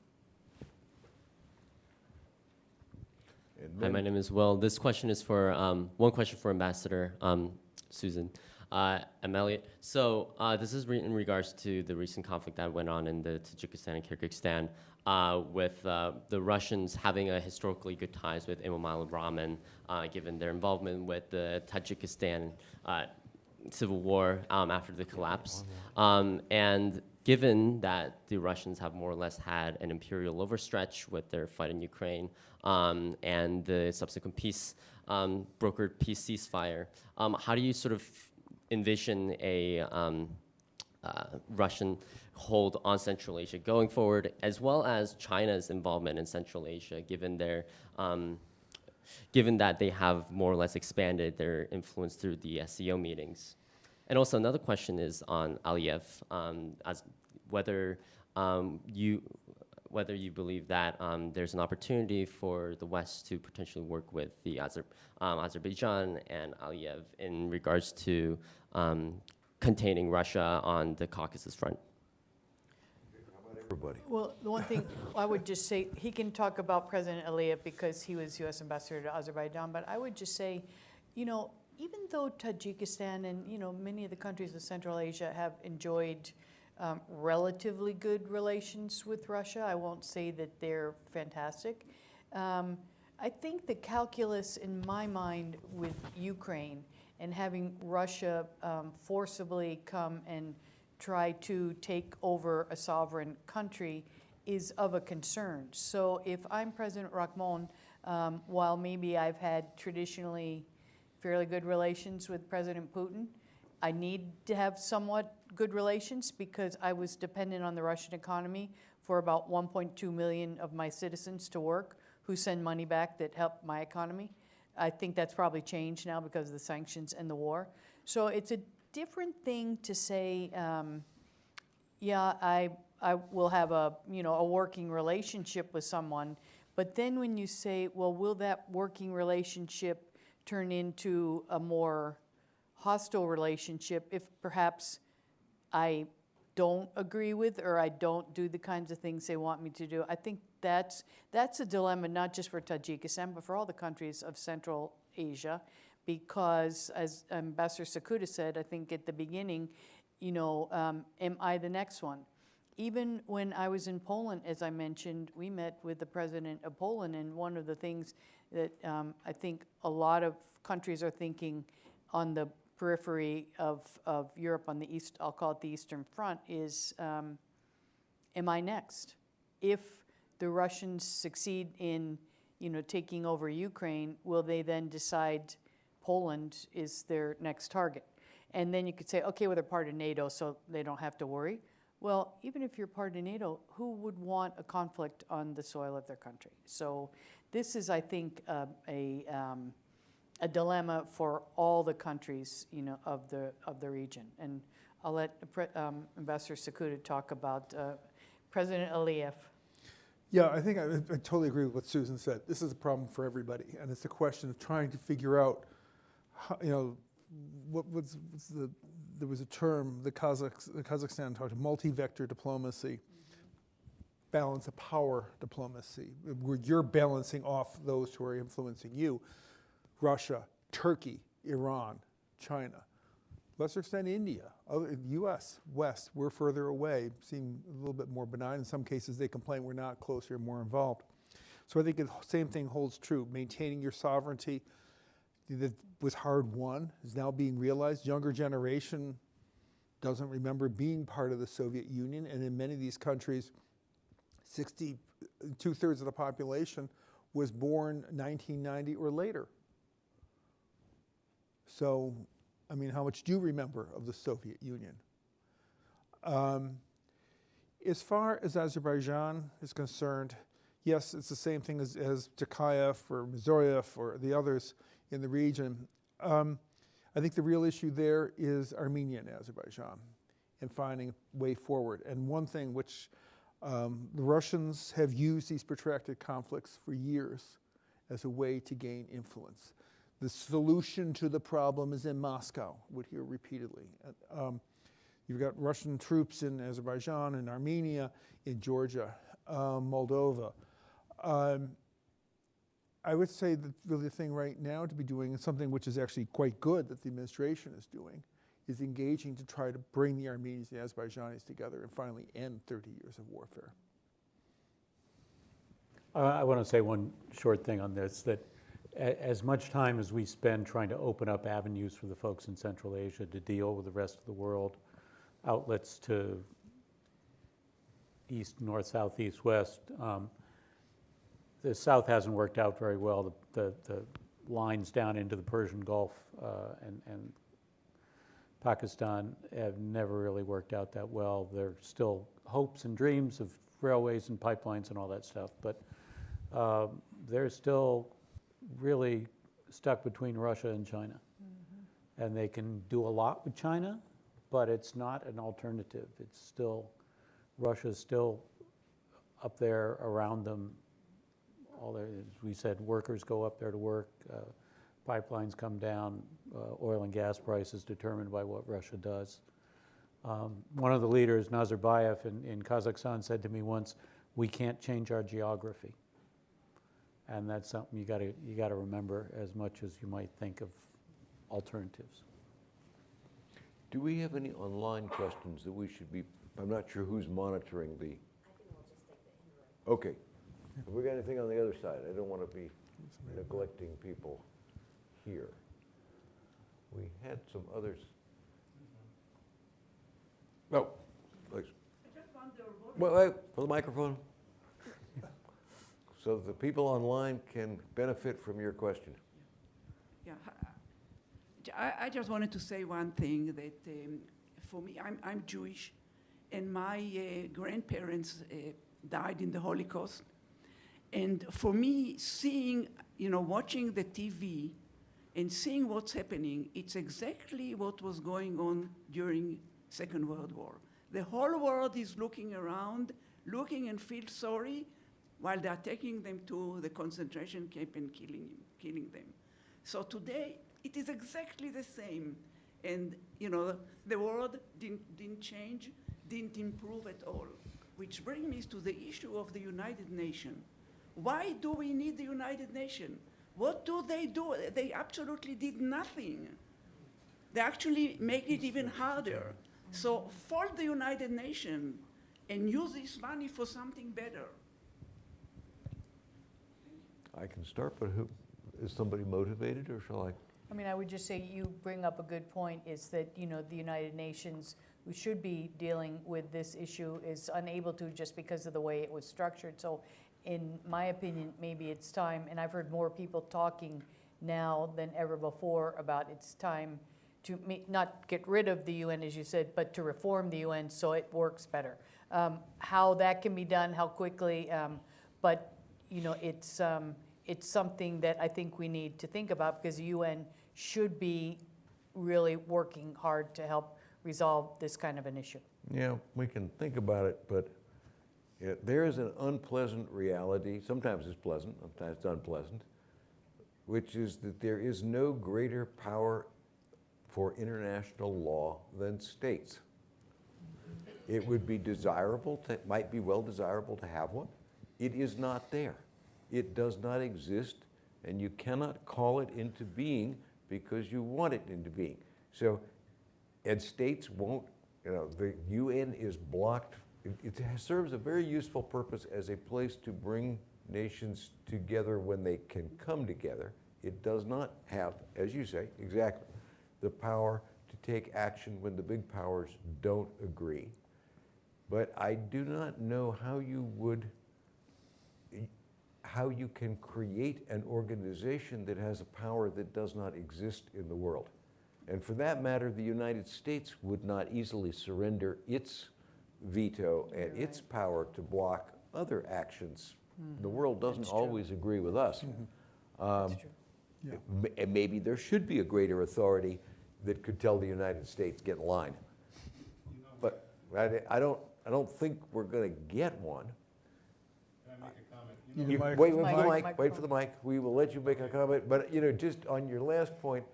Hi, my name is Will. This question is for um, one question for Ambassador um, Susan. Uh, I'm Elliot. So uh, this is re- in regards to the recent conflict that went on in the Tajikistan and Kyrgyzstan, uh, with uh, the Russians having a historically good ties with Emomali Rahmon, uh, given their involvement with the Tajikistan uh, civil war um, after the collapse, um, and given that the Russians have more or less had an imperial overstretch with their fight in Ukraine um, and the subsequent peace um, brokered peace ceasefire, um, how do you sort of envision a um, uh, Russian hold on Central Asia going forward, as well as China's involvement in Central Asia, given their um, given that they have more or less expanded their influence through the SCO meetings. And also another question is on Aliyev, um, as whether um, you whether you believe that um, there's an opportunity for the West to potentially work with the Azer- um, Azerbaijan and Aliyev in regards to um, containing Russia on the Caucasus front. Everybody. Well, the one thing I would just say, he can talk about President Aliyev because he was U.S. ambassador to Azerbaijan, but I would just say, you know, even though Tajikistan and, you know, many of the countries of Central Asia have enjoyed um, relatively good relations with Russia, I won't say that they're fantastic. Um, I think the calculus in my mind with Ukraine and having Russia um, forcibly come and try to take over a sovereign country is of a concern. So if I'm President Rahmon, um, while maybe I've had traditionally fairly good relations with President Putin, I need to have somewhat good relations because I was dependent on the Russian economy for about 1.2 million of my citizens to work who send money back that help my economy. I think that's probably changed now because of the sanctions and the war. So it's a different thing to say, um, yeah, I, I will have a, you know, a working relationship with someone. But then when you say, well, will that working relationship turn into a more hostile relationship if perhaps I don't agree with or I don't do the kinds of things they want me to do. I think that's that's a dilemma not just for Tajikistan but for all the countries of Central Asia because as Ambassador Cekuta said, I think at the beginning, you know, um, am I the next one? Even when I was in Poland, as I mentioned, we met with the president of Poland, and one of the things that um, I think a lot of countries are thinking on the periphery of, of Europe on the east, I'll call it the Eastern Front, is um, am I next? If the Russians succeed in, you know, taking over Ukraine, will they then decide Poland is their next target? And then you could say, okay, well, they're part of NATO, so they don't have to worry. Well, even if you're part of NATO, who would want a conflict on the soil of their country? So this is, I think, uh, a, um, a dilemma for all the countries, you know, of the, of the region. And I'll let um, Ambassador Cekuta talk about uh, President Aliyev. Yeah, I think I, I totally agree with what Susan said. This is a problem for everybody, and it's a question of trying to figure out, you know, what was, the there was a term the, Kazakh, the Kazakhstan talked multi-vector diplomacy, balance of power diplomacy, where you're balancing off those who are influencing you. Russia, Turkey, Iran, China, lesser extent India, other, U.S., West, we're further away, seem a little bit more benign. In some cases, they complain we're not closer, more involved. So I think the same thing holds true. Maintaining your sovereignty that was hard won is now being realized. Younger generation doesn't remember being part of the Soviet Union, and in many of these countries, 60, two thirds of the population was born 1990 or later. So, I mean, how much do you remember of the Soviet Union? Um, as far as Azerbaijan is concerned, yes, it's the same thing as, as Tokayev or Mirziyoyev or the others in the region. Um, I think the real issue there is Armenia and Azerbaijan and finding a way forward. And one thing which um, the Russians have used these protracted conflicts for years as a way to gain influence. The solution to the problem is in Moscow, would hear repeatedly. Um, you've got Russian troops in Azerbaijan in Armenia, in Georgia, uh, Moldova. Um, I would say that really the thing right now to be doing is something which is actually quite good that the administration is doing, is engaging to try to bring the Armenians and the Azerbaijanis together and finally end 30 years of warfare. I, I want to say one short thing on this, that as much time as we spend trying to open up avenues for the folks in Central Asia to deal with the rest of the world, outlets to east, north, south, east, west, um, the South hasn't worked out very well. The, the, the lines down into the Persian Gulf uh, and, and Pakistan have never really worked out that well. There are still hopes and dreams of railways and pipelines and all that stuff, but um, they're still really stuck between Russia and China. And they can do a lot with China, but it's not an alternative. It's still, Russia's still up there around them. All their, as we said, workers go up there to work, uh, pipelines come down, uh, oil and gas prices determined by what Russia does. Um, one of the leaders, Nazarbayev in, in Kazakhstan, said to me once, "We can't change our geography," and that's something you got to you got to remember as much as you might think of alternatives. Do we have any online questions that we should be, I'm not sure who's monitoring the. Okay. Have we got anything on the other side? I don't want to be neglecting people here. We had some others. No, please. Well, wait, for the microphone. So the people online can benefit from your question. Yeah, I, I just wanted to say one thing that um, for me, I'm, I'm Jewish, and my uh, grandparents uh, died in the Holocaust. And for me, seeing, you know, watching the TV and seeing what's happening, it's exactly what was going on during Second World War. The whole world is looking around, looking and feel sorry, while they are taking them to the concentration camp and killing, killing them. So today, it is exactly the same. And, you know, the world didn't, didn't change, didn't improve at all. Which brings me to the issue of the United Nations. Why do we need the United Nations? What do they do? They absolutely did nothing. They actually make it even harder. So fold the United Nations and use this money for something better. I can start, but who, is somebody motivated or shall I? I mean, I would just say you bring up a good point, is that, you know, the United Nations, who should be dealing with this issue, is unable to just because of the way it was structured. So in my opinion, maybe it's time, and I've heard more people talking now than ever before about it's time to not get rid of the UN, as you said, but to reform the UN so it works better. Um, How that can be done, how quickly, um, but, you know, it's, um, it's something that I think we need to think about because the UN should be really working hard to help resolve this kind of an issue. Yeah, we can think about it, but there is an unpleasant reality, sometimes it's pleasant, sometimes it's unpleasant, which is that there is no greater power for international law than states. It would be desirable, to, might be well desirable to have one. It is not there. It does not exist, and you cannot call it into being because you want it into being. So, and states won't, you know, the UN is blocked. It, it serves a very useful purpose as a place to bring nations together when they can come together. It does not have, as you say, exactly, the power to take action when the big powers don't agree. But I do not know how you would, how you can create an organization that has a power that does not exist in the world. And for that matter, the United States would not easily surrender its veto and its power to block other actions. The world doesn't That's true. always agree with us. Um, That's true. Yeah. And maybe there should be a greater authority that could tell the United States, get in line. But I, I don't, I don't think we're gonna get one. You need a You- mic- Wait, wait for the Mic- mic, wait for the mic. We will let you make a comment, but, you know, just on your last point,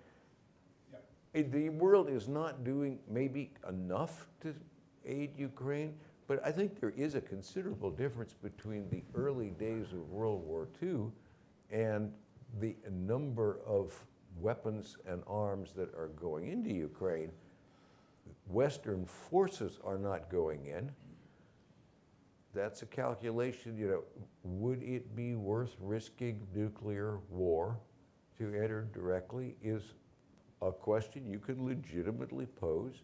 eh, the world is not doing maybe enough to aid Ukraine, but I think there is a considerable difference between the early days of World War II and the number of weapons and arms that are going into Ukraine. Western forces are not going in, that's a calculation, you know, would it be worth risking nuclear war to enter directly is a question you can legitimately pose.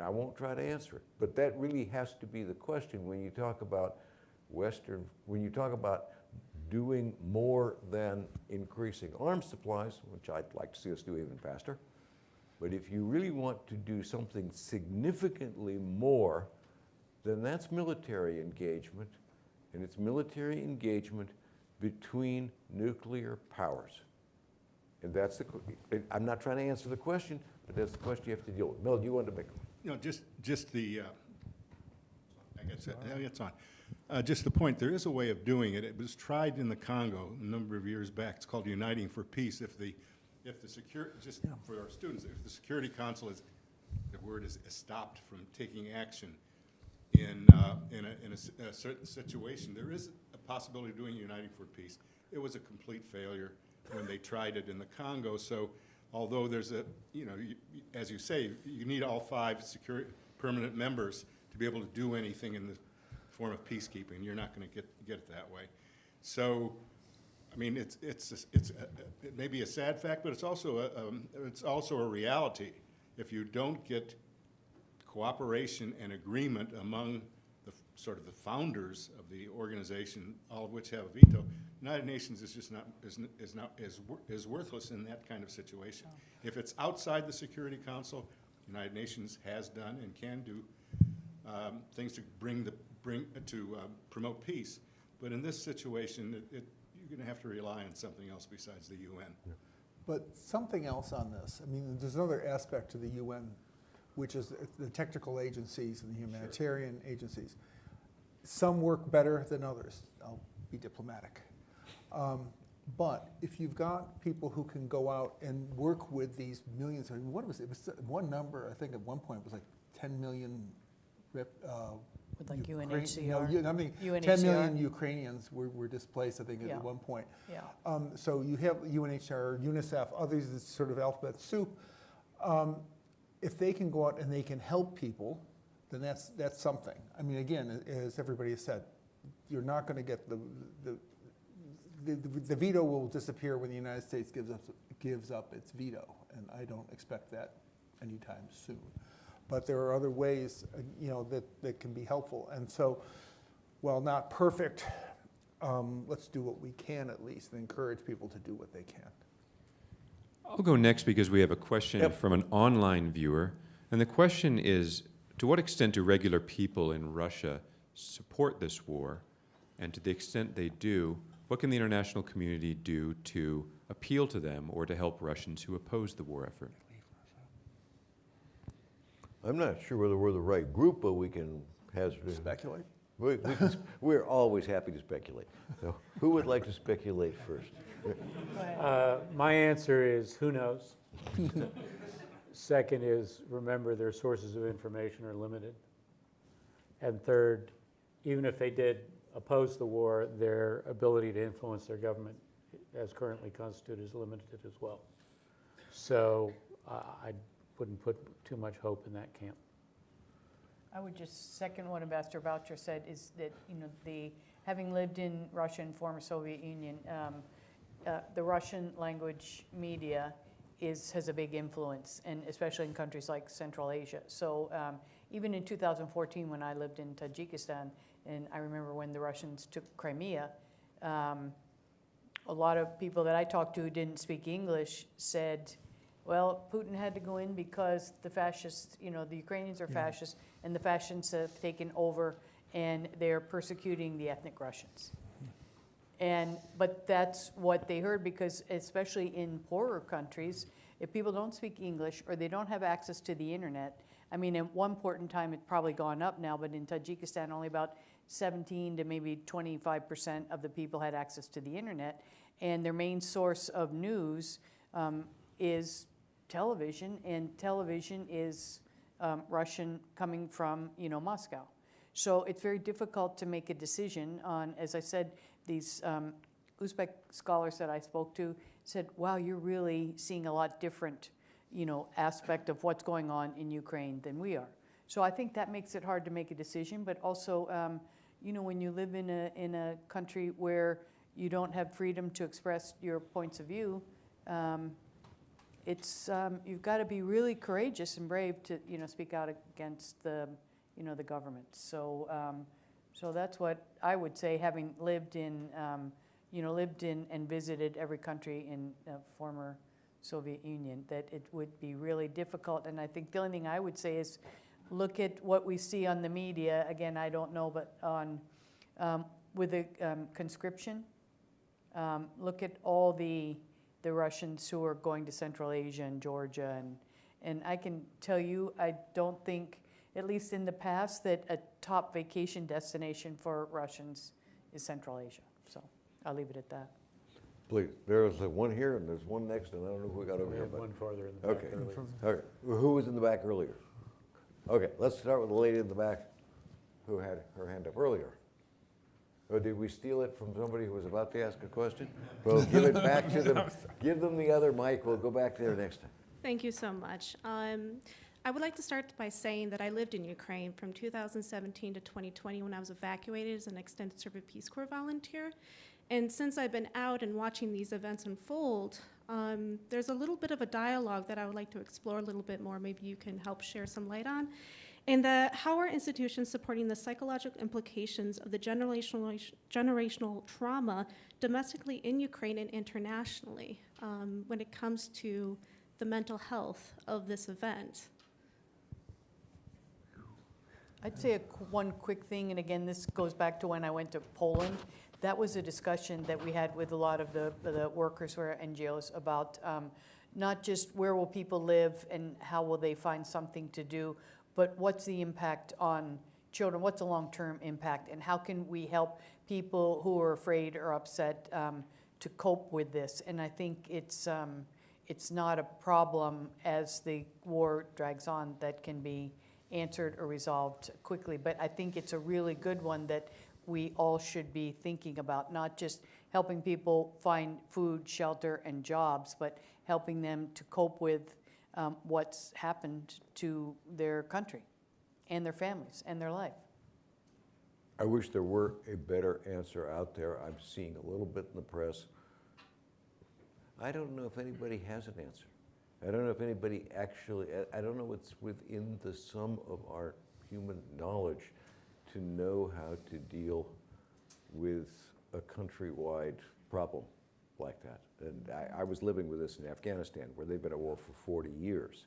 I won't try to answer it, but that really has to be the question when you talk about Western, when you talk about doing more than increasing arms supplies, which I'd like to see us do even faster. But if you really want to do something significantly more, then that's military engagement, and it's military engagement between nuclear powers. And that's the, I'm not trying to answer the question, but that's the question you have to deal with. Mel, do you want to make? You know, just, just the, uh, I guess, it- yeah, it's on. Uh, Just the point, there is a way of doing it. It was tried in the Congo a number of years back. It's called Uniting for Peace. If the, if the secure, just for our students, if the Security Council is, the word is stopped from taking action in, uh, in a, in a s- a certain situation, there is a possibility of doing Uniting for Peace. It was a complete failure when they tried it in the Congo, so although there's a, you know, you- as you say, you need all five secure, permanent members to be able to do anything in the form of peacekeeping. You're not gonna get, get it that way. So, I mean, it's, it's, it's, a- a- it may be a sad fact, but it's also a, um, it's also a reality. If you don't get cooperation and agreement among the, sort of the founders of the organization, all of which have a veto, United Nations is just not, is, is not, is, is worthless in that kind of situation. If it's outside the Security Council, United Nations has done and can do um, things to bring the, bring, to uh, promote peace. But in this situation, it, it, you're gonna have to rely on something else besides the UN. But something else on this, I mean, there's another aspect to the UN, which is the technical agencies and the humanitarian agencies. Some work better than others, I'll be diplomatic. Um, But if you've got people who can go out and work with these millions, I mean, what was it, it was one number, I think at one point it was like 10 million, rep- uh, With like Ukraine- UNHCR. You- I mean, 10 UNHCR. million Ukrainians were were displaced, I think, Yeah. at one point. Yeah. Um, So you have UNHCR, UNICEF, others, it's sort of alphabet soup. Um, If they can go out and they can help people, then that's, that's something. I mean, again, as everybody has said, you're not going to get the, the, the the veto will disappear when the United States gives up, gives up its veto, and I don't expect that anytime soon. But there are other ways, uh, you know, that, that can be helpful. And so, while not perfect, um, let's do what we can at least and encourage people to do what they can. I'll go next because we have a question Yep. from an online viewer. And the question is, to what extent do regular people in Russia support this war? And to the extent they do, what can the international community do to appeal to them or to help Russians who oppose the war effort? I'm not sure whether we're the right group, but we can hazard it. Speculate? We, we can, we're always happy to speculate. So who would like to speculate first? Uh, My answer is, who knows? Second is, remember, their sources of information are limited. And third, even if they did oppose the war, their ability to influence their government as currently constituted is limited as well. So uh, I wouldn't put too much hope in that camp. I would just second what Ambassador Boucher said, is that, you know, the, having lived in Russia and former Soviet Union, um, uh, the Russian language media is, has a big influence, and especially in countries like Central Asia. So um, even in 2014, when I lived in Tajikistan, and I remember when the Russians took Crimea, um, a lot of people that I talked to who didn't speak English said, well, Putin had to go in because the fascists, you know, the Ukrainians are fascists, and the fascists have taken over, and they're persecuting the ethnic Russians. And, but that's what they heard, because especially in poorer countries, if people don't speak English or they don't have access to the internet, I mean, at one point in time, it's probably gone up now, but in Tajikistan, only about 17 to maybe 25% of the people had access to the internet. And their main source of news um, is television, and television is um, Russian coming from, you know, Moscow. So it's very difficult to make a decision on, as I said, these um, Uzbek scholars that I spoke to said, wow, you're really seeing a lot different you know, aspect of what's going on in Ukraine than we are. So I think that makes it hard to make a decision, but also, um, you know, when you live in a, in a country where you don't have freedom to express your points of view, um, it's, um, you've got to be really courageous and brave to, you know, speak out against the, you know, the government. So, um, so that's what I would say, having lived in, um, you know, lived in and visited every country in uh, former Soviet Union, that it would be really difficult. And I think the only thing I would say is, look at what we see on the media. Again, I don't know, but on um, with the um, conscription, um, look at all the the Russians who are going to Central Asia and Georgia, and and I can tell you, I don't think, at least in the past, that a top vacation destination for Russians is Central Asia. So I'll leave it at that. Please, there's the one here and there's one next, and I don't know who we got over We here. had but- one farther in the back Okay, earlier. okay. Who was in the back earlier? Okay, let's start with the lady in the back who had her hand up earlier. Or did we steal it from somebody who was about to ask a question? Well, give it back to them, give them the other mic, we'll go back there next time. Thank you so much. Um, I would like to start by saying that I lived in Ukraine from 2017 to 2020 when I was evacuated as an extended service Peace Corps volunteer. And since I've been out and watching these events unfold, um, there's a little bit of a dialogue that I would like to explore a little bit more. Maybe you can help share some light on. And the, how are institutions supporting the psychological implications of the generational, generational trauma domestically in Ukraine and internationally um, when it comes to the mental health of this event? I'd say one quick thing, and again, this goes back to when I went to Poland. That was a discussion that we had with a lot of the, the workers who are NGOs about um, not just where will people live and how will they find something to do, but what's the impact on children? What's the long-term impact? And how can we help people who are afraid or upset um, to cope with this? And I think it's, um, it's not a problem as the war drags on that can be answered or resolved quickly. But I think it's a really good one that we all should be thinking about, not just helping people find food, shelter, and jobs, but helping them to cope with um, what's happened to their country and their families and their life. I wish there were a better answer out there. I'm seeing a little bit in the press. I don't know if anybody has an answer. I don't know if anybody actually, I- don't know what's within the sum of our human knowledge to know how to deal with a countrywide problem like that. And I, I was living with this in Afghanistan, where they've been at war for 40 years.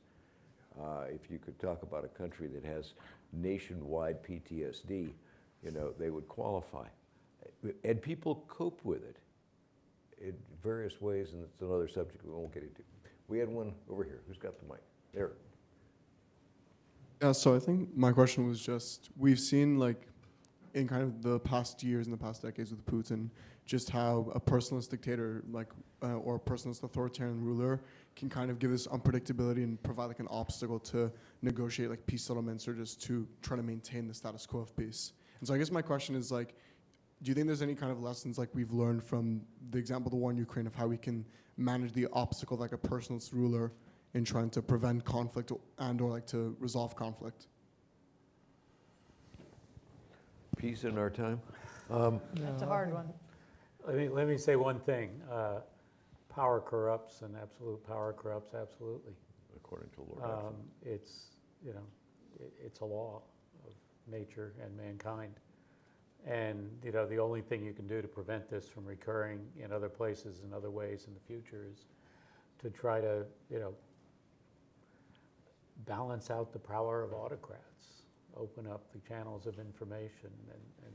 Uh, if you could talk about a country that has nationwide PTSD, you know, they would qualify. And people cope with it in various ways, and it's another subject we won't get into. We had one over here. Who's got the mic? There. Yeah, so I think my question was just we've seen like in kind of the past years and the past decades with Putin, just how a personalist dictator like uh, or a personalist authoritarian ruler can kind of give this unpredictability and provide like an obstacle to negotiate like peace settlements or just to try to maintain the status quo of peace. And so I guess my question is like, do you think there's any kind of lessons like we've learned from the example of the war in Ukraine of how we can manage the obstacle like a personalist ruler in trying to prevent conflict and or like to resolve conflict? Peace in our time. Um, That's a hard one. Let me, let me say one thing. Uh, Power corrupts and absolute power corrupts absolutely. according to Lord Um, Acton. It's, you know, it, it's a law of nature and mankind. And, you know, the only thing you can do to prevent this from recurring in other places and other ways in the future is to try to, you know, balance out the power of autocrats, open up the channels of information and, and,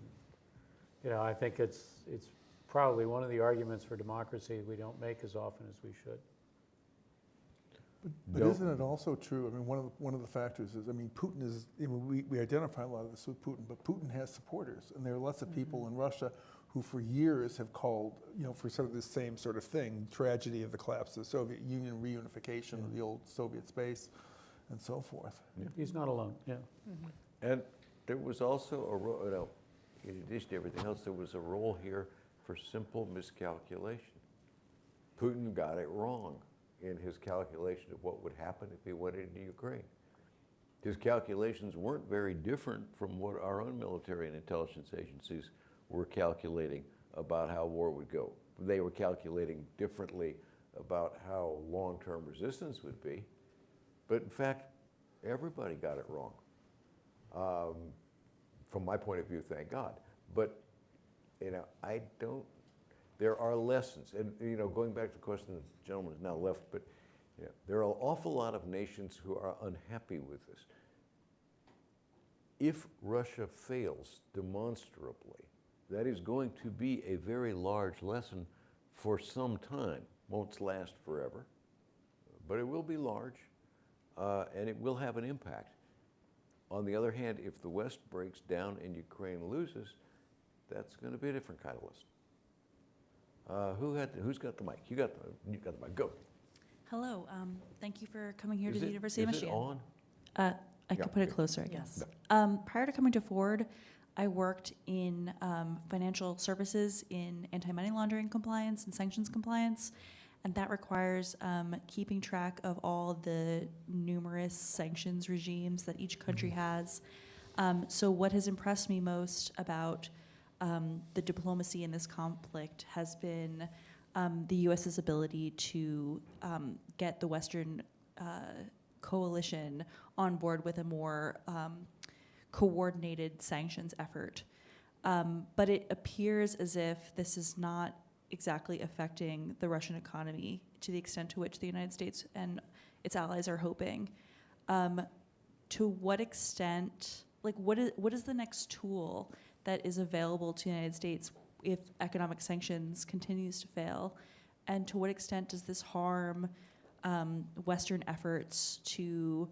you know, I think it's, it's probably one of the arguments for democracy we don't make as often as we should. But, but No. isn't it also true? I mean, one of the, one of the factors is, I mean, Putin is, you know, we, we identify a lot of this with Putin, but Putin has supporters, and there are lots of people mm-hmm. in Russia who, for years, have called, you know, for sort of the same sort of thing, tragedy of the collapse of the Soviet Union, reunification of the old Soviet space, and so forth. He's not alone, yeah. Mm-hmm. And there was also a role, you know, in addition to everything else, there was a role here for simple miscalculation. Putin got it wrong. in his calculation of what would happen if he went into Ukraine. His calculations weren't very different from what our own military and intelligence agencies were calculating about how war would go. They were calculating differently about how long-term resistance would be, but in fact, everybody got it wrong. Um, from my point of view, thank God. But you know, I don't. There are lessons, and you know, going back to the question, the gentleman is now left, but you know, there are an awful lot of nations who are unhappy with this. If Russia fails demonstrably, that is going to be a very large lesson for some time. Won't last forever, but it will be large, uh, and it will have an impact. On the other hand, if the West breaks down and Ukraine loses, that's going to be a different kind of lesson. Uh, who had, who's got the mic? You got the, you got the mic. Go. Hello, um, thank you for coming here Is to the it- University of is it Michigan. on? Uh, I Yeah, could put it closer, I guess. Um, prior to coming to Ford, I worked in um, financial services in anti-money laundering compliance and sanctions compliance, and that requires um, keeping track of all the numerous sanctions regimes that each country has. Um, so, what has impressed me most about um, the diplomacy in this conflict has been um, the U.S.'s ability to um, get the Western uh, coalition on board with a more um, coordinated sanctions effort. Um, but it appears as if this is not exactly affecting the Russian economy to the extent to which the United States and its allies are hoping. Um, to what extent, like, what is what is the next tool that is available to the United States if economic sanctions continues to fail, and to what extent does this harm um, Western efforts to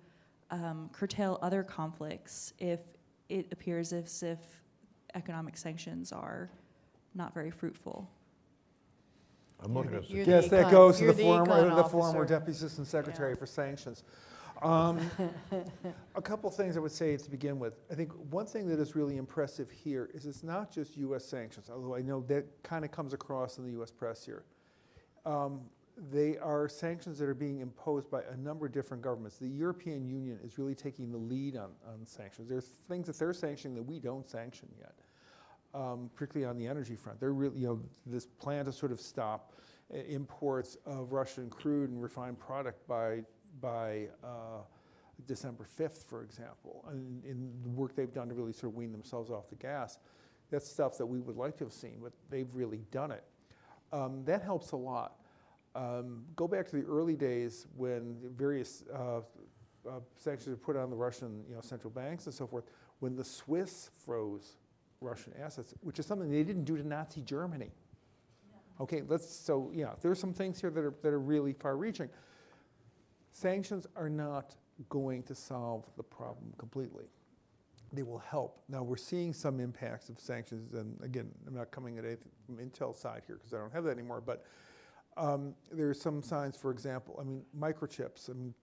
um, curtail other conflicts if it appears as if economic sanctions are not very fruitful? I'm looking at You're the the Yes, that goes to you're the the former, the former. Deputy Assistant Secretary for Sanctions. Um, A couple things I would say to begin with. I think one thing that is really impressive here is it's not just US sanctions, although I know that kind of comes across in the US press here. Um, They are sanctions that are being imposed by a number of different governments. The European Union is really taking the lead on, on sanctions. There's things that they're sanctioning that we don't sanction yet, um, particularly on the energy front. They're really, you know, this plan to sort of stop uh, imports of Russian crude and refined product by, by uh, December 5th, for example, and in the work they've done to really sort of wean themselves off the gas. That's stuff that we would like to have seen, but they've really done it. Um, that helps a lot. Um, go back to the early days when various uh, uh, sanctions were put on the Russian you know, central banks and so forth, when the Swiss froze Russian assets, which is something they didn't do to Nazi Germany. Okay, let's, so yeah, there are some things here that are, that are really far reaching. Sanctions are not going to solve the problem completely. They will help. Now, we're seeing some impacts of sanctions, and again, I'm not coming at anything from Intel's side here because I don't have that anymore, but um, there are some signs, for example, I mean, microchips. I mean,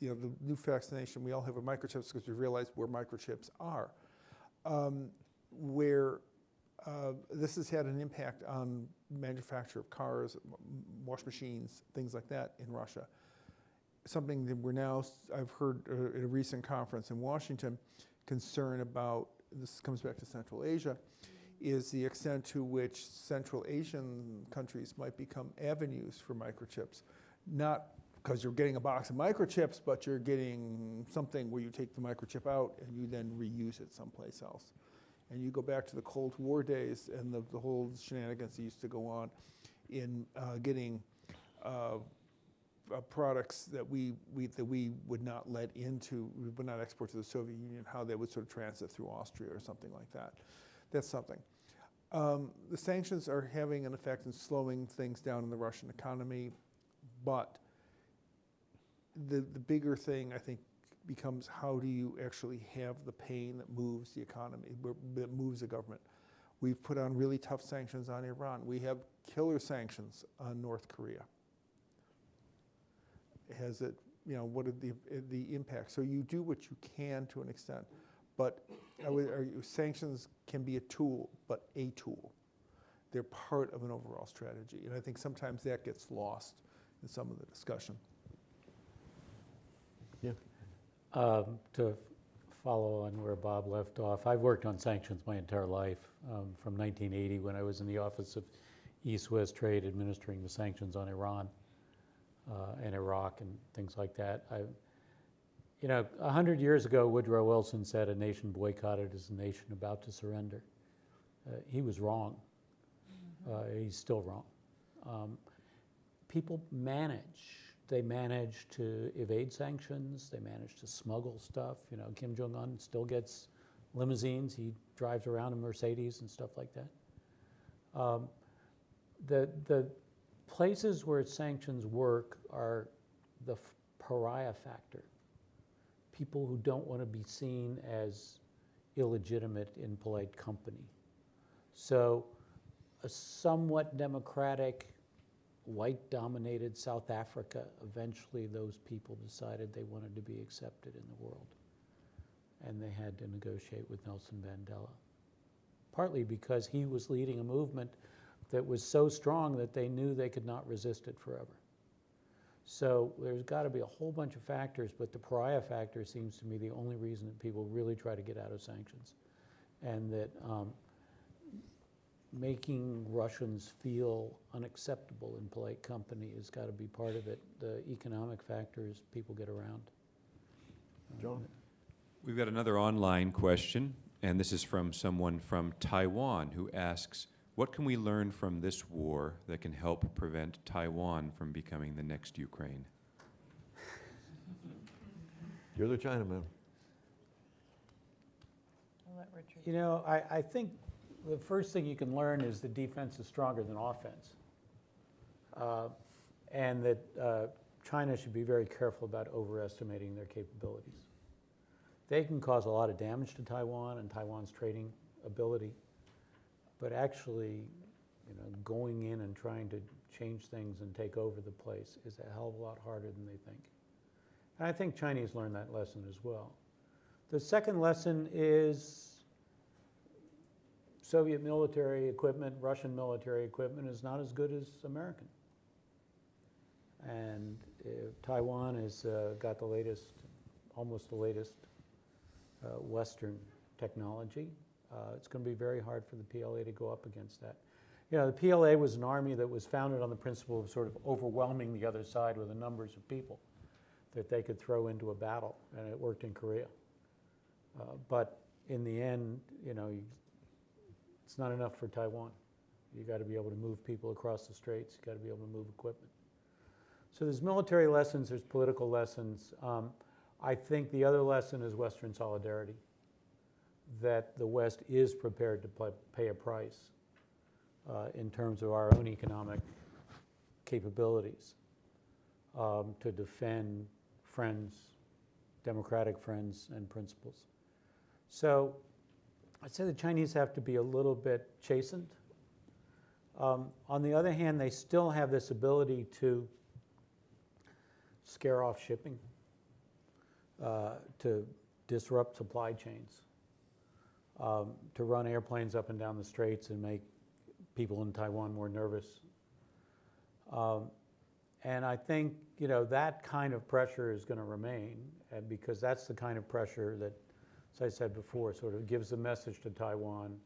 you know, the new fascination, we all have with microchips because we realize where microchips are. Um, where uh, this has had an impact on manufacture of cars, wash machines, things like that in Russia. Something that we're now, I've heard uh, at a recent conference in Washington, concern about, this comes back to Central Asia, is the extent to which Central Asian countries might become avenues for microchips. Not because you're getting a box of microchips, but you're getting something where you take the microchip out and you then reuse it someplace else. And you go back to the Cold War days and the, the whole shenanigans that used to go on in uh, getting uh, uh, products that we, we, that we would not let into, we would not export to the Soviet Union, how they would sort of transit through Austria or something like that. That's something. Um, the sanctions are having an effect in slowing things down in the Russian economy, but the, the bigger thing, I think, becomes how do you actually have the pain that moves the economy, that moves the government. We've put on really tough sanctions on Iran. We have killer sanctions on North Korea. Has it, you know, what are the, the impact? So you do what you can to an extent, but would sanctions can be a tool, but a tool. They're part of an overall strategy, and I think sometimes that gets lost in some of the discussion. Yeah. Um, To follow on where Bob left off, I've worked on sanctions my entire life, um, from 1980, when I was in the Office of East-West Trade administering the sanctions on Iran uh, and Iraq and things like that. I, you know, 100 years ago, Woodrow Wilson said a nation boycotted is a nation about to surrender. Uh, He was wrong. Uh, He's still wrong. Um, People manage. They manage to evade sanctions. They manage to smuggle stuff. You know, Kim Jong Un still gets limousines. He drives around in Mercedes and stuff like that. Um, the the places where sanctions work are the pariah factor. People who don't want to be seen as illegitimate in polite company. So, a somewhat democratic white-dominated South Africa, eventually those people decided they wanted to be accepted in the world. And they had to negotiate with Nelson Mandela. Partly because he was leading a movement that was so strong that they knew they could not resist it forever. So there's got to be a whole bunch of factors, but the pariah factor seems to me the only reason that people really try to get out of sanctions. And that um, making Russians feel unacceptable in polite company has got to be part of it. The economic factors, people get around. John? We've got another online question, and this is from someone from Taiwan who asks, what can we learn from this war that can help prevent Taiwan from becoming the next Ukraine? You're the Chinaman. I'll let Richard. You know, I, I think the first thing you can learn is that defense is stronger than offense. Uh, and that uh, China should be very careful about overestimating their capabilities. They can cause a lot of damage to Taiwan and Taiwan's trading ability, but actually, you know, going in and trying to change things and take over the place is a hell of a lot harder than they think. And I think Chinese learned that lesson as well. The second lesson is Soviet military equipment, Russian military equipment is not as good as American. And if Taiwan has uh, got the latest, almost the latest uh, Western technology, uh, it's going to be very hard for the PLA to go up against that. You know, the PLA was an army that was founded on the principle of sort of overwhelming the other side with the numbers of people that they could throw into a battle, and it worked in Korea. Uh, but in the end, you know, it's not enough for Taiwan. You got to be able to move people across the straits. You got to be able to move equipment. So there's military lessons. There's political lessons. Um, I think the other lesson is Western solidarity. That the West is prepared to pay a price uh, in terms of our own economic capabilities um, to defend friends, democratic friends, and principles. So I'd say the Chinese have to be a little bit chastened. Um, on the other hand, they still have this ability to scare off shipping, uh, to disrupt supply chains, um, to run airplanes up and down the straits and make people in Taiwan more nervous. Um, and I think you know that kind of pressure is going to remain, because that's the kind of pressure that as I said before, sort of gives the message to Taiwan,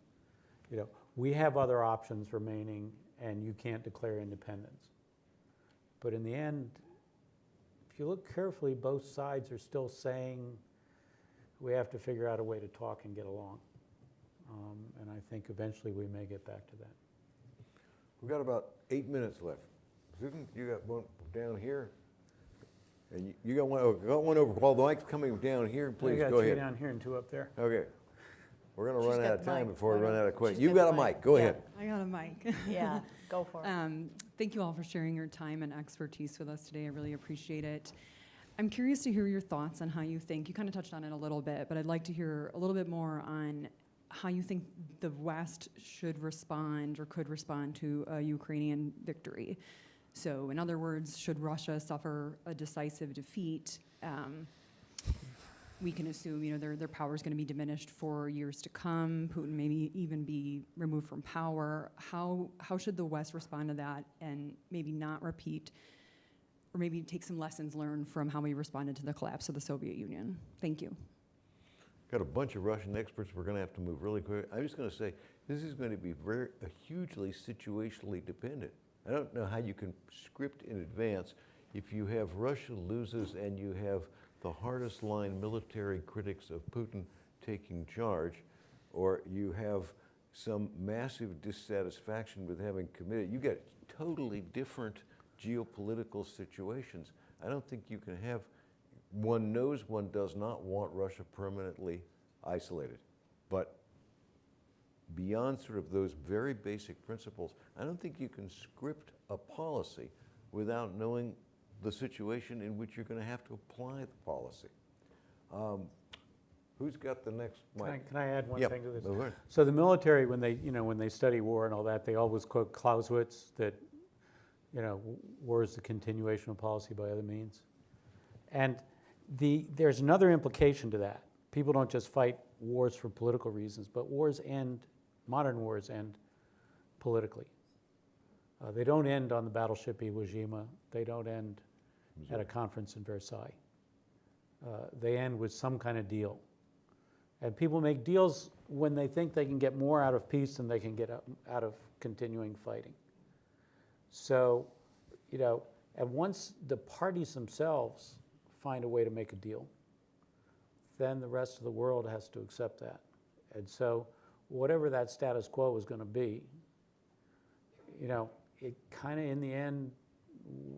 you know, we have other options remaining and you can't declare independence. But in the end, if you look carefully, both sides are still saying we have to figure out a way to talk and get along. Um, and I think eventually we may get back to that. We've got about eight minutes left. Susan, you got one down here? And you- you got one, oh, got one over, while the mic's coming down here, please I got go three ahead. down here and two up there. Okay. We're gonna She's run got out of the time mic. before we run out of questions. she's You've got got a the mic, mic. go Yeah. ahead. I got a mic. Yeah, go for it. Um, thank you all for sharing your time and expertise with us today. I really appreciate it. I'm curious to hear your thoughts on how you think, you kind of touched on it a little bit, but I'd like to hear a little bit more on how you think the West should respond or could respond to a Ukrainian victory. So, in other words, should Russia suffer a decisive defeat? Um, we can assume, you know, their, their power is going to be diminished for years to come. Putin maybe even be removed from power. How, how should the West respond to that and maybe not repeat or maybe take some lessons learned from how we responded to the collapse of the Soviet Union? Thank you. Got a bunch of Russian experts. We're going to have to move really quick. I'm just going to say this is going to be very hugely situationally dependent. I don't know how you can script in advance if you have Russia loses and you have the hardest line military critics of Putin taking charge, or you have some massive dissatisfaction with having committed. You get totally different geopolitical situations. I don't think you can have one knows one does not want Russia permanently isolated. But beyond sort of those very basic principles, I don't think you can script a policy without knowing the situation in which you're going to have to apply the policy. Um, who's got the next Can I, can I add one Yep, thing to this? So the military, when they, you know, when they study war and all that, they always quote Clausewitz that, you know, war is the continuation of policy by other means. And the, there's another implication to that. People don't just fight wars for political reasons, but wars end, modern wars end politically. Uh, they don't end on the battleship Iwo Jima. They don't end at a conference in Versailles. Uh, they end with some kind of deal. And people make deals when they think they can get more out of peace than they can get out- out of continuing fighting. So, you know, and once the parties themselves find a way to make a deal, then the rest of the world has to accept that. And so, whatever that status quo was going to be, you know, it kind of in the end,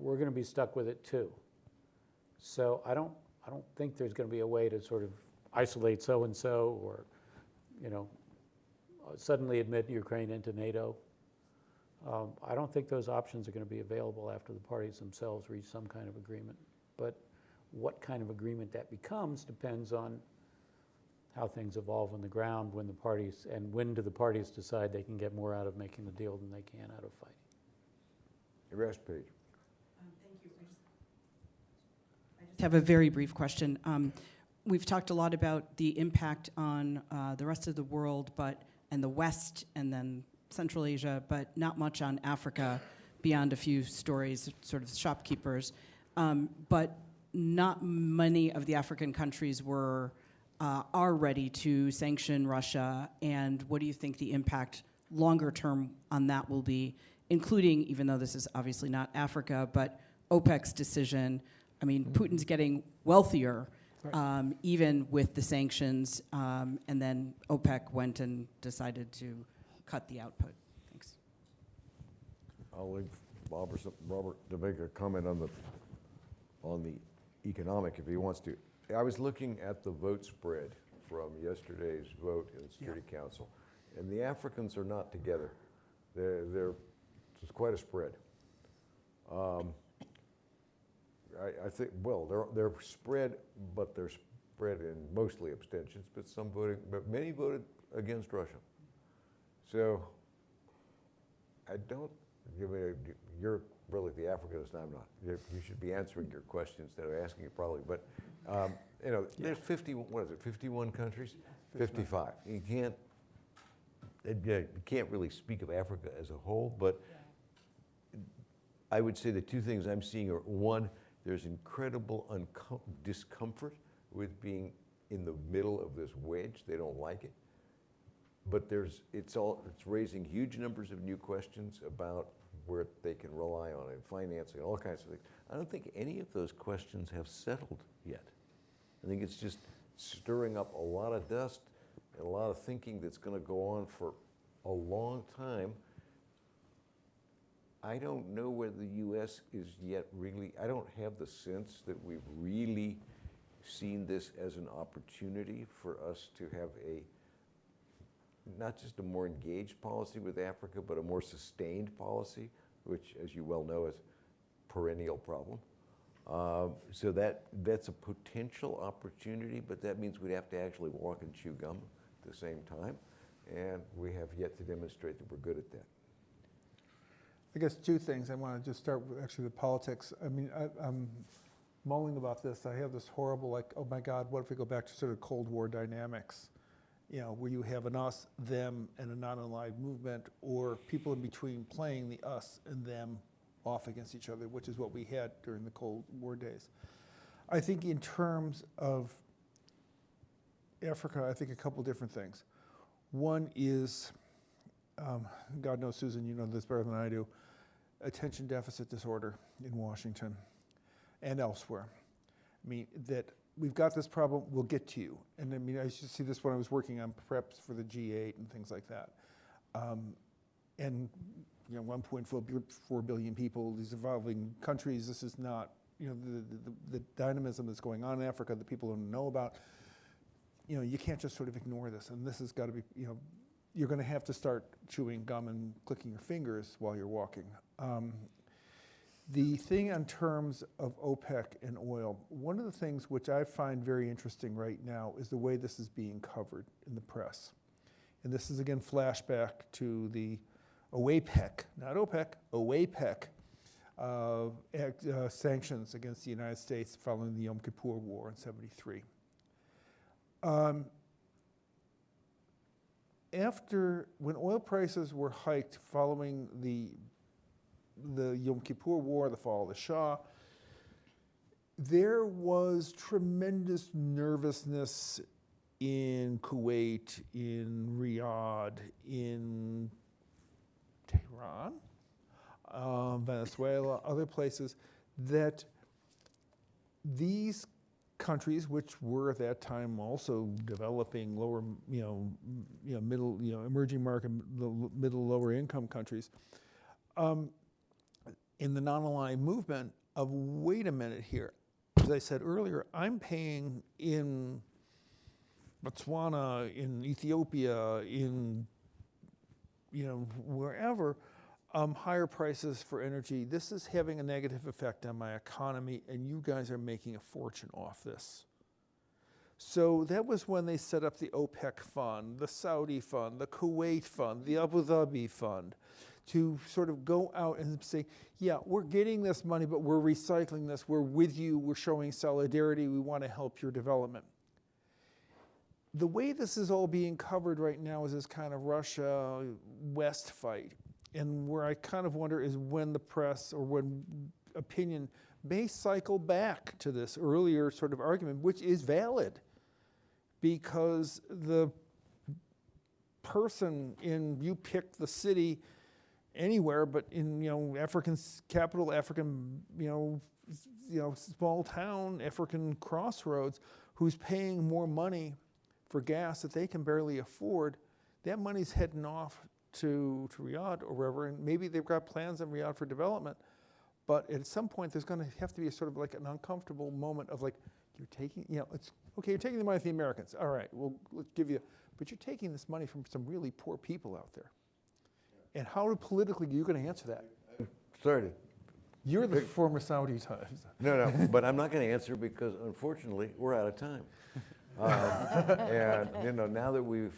we're going to be stuck with it too. So I don't, I don't think there's going to be a way to sort of isolate so-and-so or, you know, suddenly admit Ukraine into NATO. Um, I don't think those options are going to be available after the parties themselves reach some kind of agreement. But what kind of agreement that becomes depends on how things evolve on the ground when the parties, and when do the parties decide they can get more out of making the deal than they can out of fighting. The Rest page. Um thank you for I just have a very brief question. Um, we've talked a lot about the impact on uh, the rest of the world, but and the West, and then Central Asia, but not much on Africa, beyond a few stories, sort of shopkeepers. Um, but not many of the African countries were uh, are ready to sanction Russia. And what do you think the impact longer term on that will be, including, even though this is obviously not Africa, but OPEC's decision? I mean, Putin's getting wealthier, um, even with the sanctions, um, and then OPEC went and decided to cut the output. Thanks. I'll leave Bob or some, Robert to make a comment on the, on the economic if he wants to. I was looking at the vote spread from yesterday's vote in the Security Council, and the Africans are not together. They're, they're, it's quite a spread. Um, I, I think, well, they're, they're spread, but they're spread in mostly abstentions, but some voting, but many voted against Russia. So I don't, you mean, you're really the Africanist, I'm not. You you should be answering your question instead of asking it probably, but, um, you know, there's 50, what is it, 51 countries? 55. You can't, uh, you can't really speak of Africa as a whole, but I would say the two things I'm seeing are, one, there's incredible discomfort with being in the middle of this wedge. They don't like it. But there's, it's all, it's raising huge numbers of new questions about where they can rely on in financing, all kinds of things. I don't think any of those questions have settled yet. I think it's just stirring up a lot of dust and a lot of thinking that's going to go on for a long time. I don't know whether the U.S. is yet really, I don't have the sense that we've really seen this as an opportunity for us to have a, not just a more engaged policy with Africa, but a more sustained policy, which, as you well know, is a perennial problem. Um, so that, that's a potential opportunity, but that means we'd have to actually walk and chew gum at the same time. And we have yet to demonstrate that we're good at that. I guess two things. I want to just start with actually with politics. I mean, I, I'm mulling about this. I have this horrible, like, oh my God, what if we go back to sort of Cold War dynamics? You know, where you have an us, them, and a non aligned movement, or people in between playing the us and them off against each other, which is what we had during the Cold War days. I think in terms of Africa, I think a couple different things. One is, um, God knows, Susan, you know this better than I do, attention deficit disorder in Washington and elsewhere. I mean, that we've got this problem, we'll get to you. And I mean, I used to see this when I was working on preps for the G8 and things like that. Um, and, you know, 1.4 billion people, these evolving countries, this is not, you know, the, the, the dynamism that's going on in Africa that people don't know about. You know, you can't just sort of ignore this. And this has got to be, you know, you're going to have to start chewing gum and clicking your fingers while you're walking. Um, the thing in terms of OPEC and oil, one of the things which I find very interesting right now is the way this is being covered in the press. And this is again flashback to the OAPEC, not OPEC, OAPEC uh, uh, sanctions against the United States following the Yom Kippur War in 73. Um, after, when oil prices were hiked following the the Yom Kippur War, the fall of the Shah, there was tremendous nervousness in Kuwait, in Riyadh, in Tehran, um, Venezuela, other places, that these countries, which were at that time also developing lower, you know, you know, middle, you know, emerging market, middle, lower income countries, um, in the non-aligned movement of wait a minute here. As I said earlier, I'm paying in Botswana, in Ethiopia, in you know wherever, um, higher prices for energy. This is having a negative effect on my economy, and you guys are making a fortune off this. So that was when they set up the OPEC fund, the Saudi fund, the Kuwait fund, the Abu Dhabi fund, to sort of go out and say, yeah, we're getting this money, but we're recycling this. We're with you. We're showing solidarity. We want to help your development. The way this is all being covered right now is this kind of Russia West fight. And where I kind of wonder is when the press or when opinion may cycle back to this earlier sort of argument, which is valid because the person in, you pick the city anywhere, but in, you know, African capital, African, you know, you know, small town, African crossroads, who's paying more money for gas that they can barely afford, that money's heading off to, to Riyadh or wherever, and maybe they've got plans in Riyadh for development, but at some point, there's gonna have to be a sort of like an uncomfortable moment of like, you're taking, you know, it's, okay, you're taking the money from the Americans, all right, we'll, let's give you, but you're taking this money from some really poor people out there. And how politically are you gonna answer that? Sorry You're the former Saudi times. No, no, but I'm not going to answer because unfortunately, we're out of time. Um, And, you know, now that we've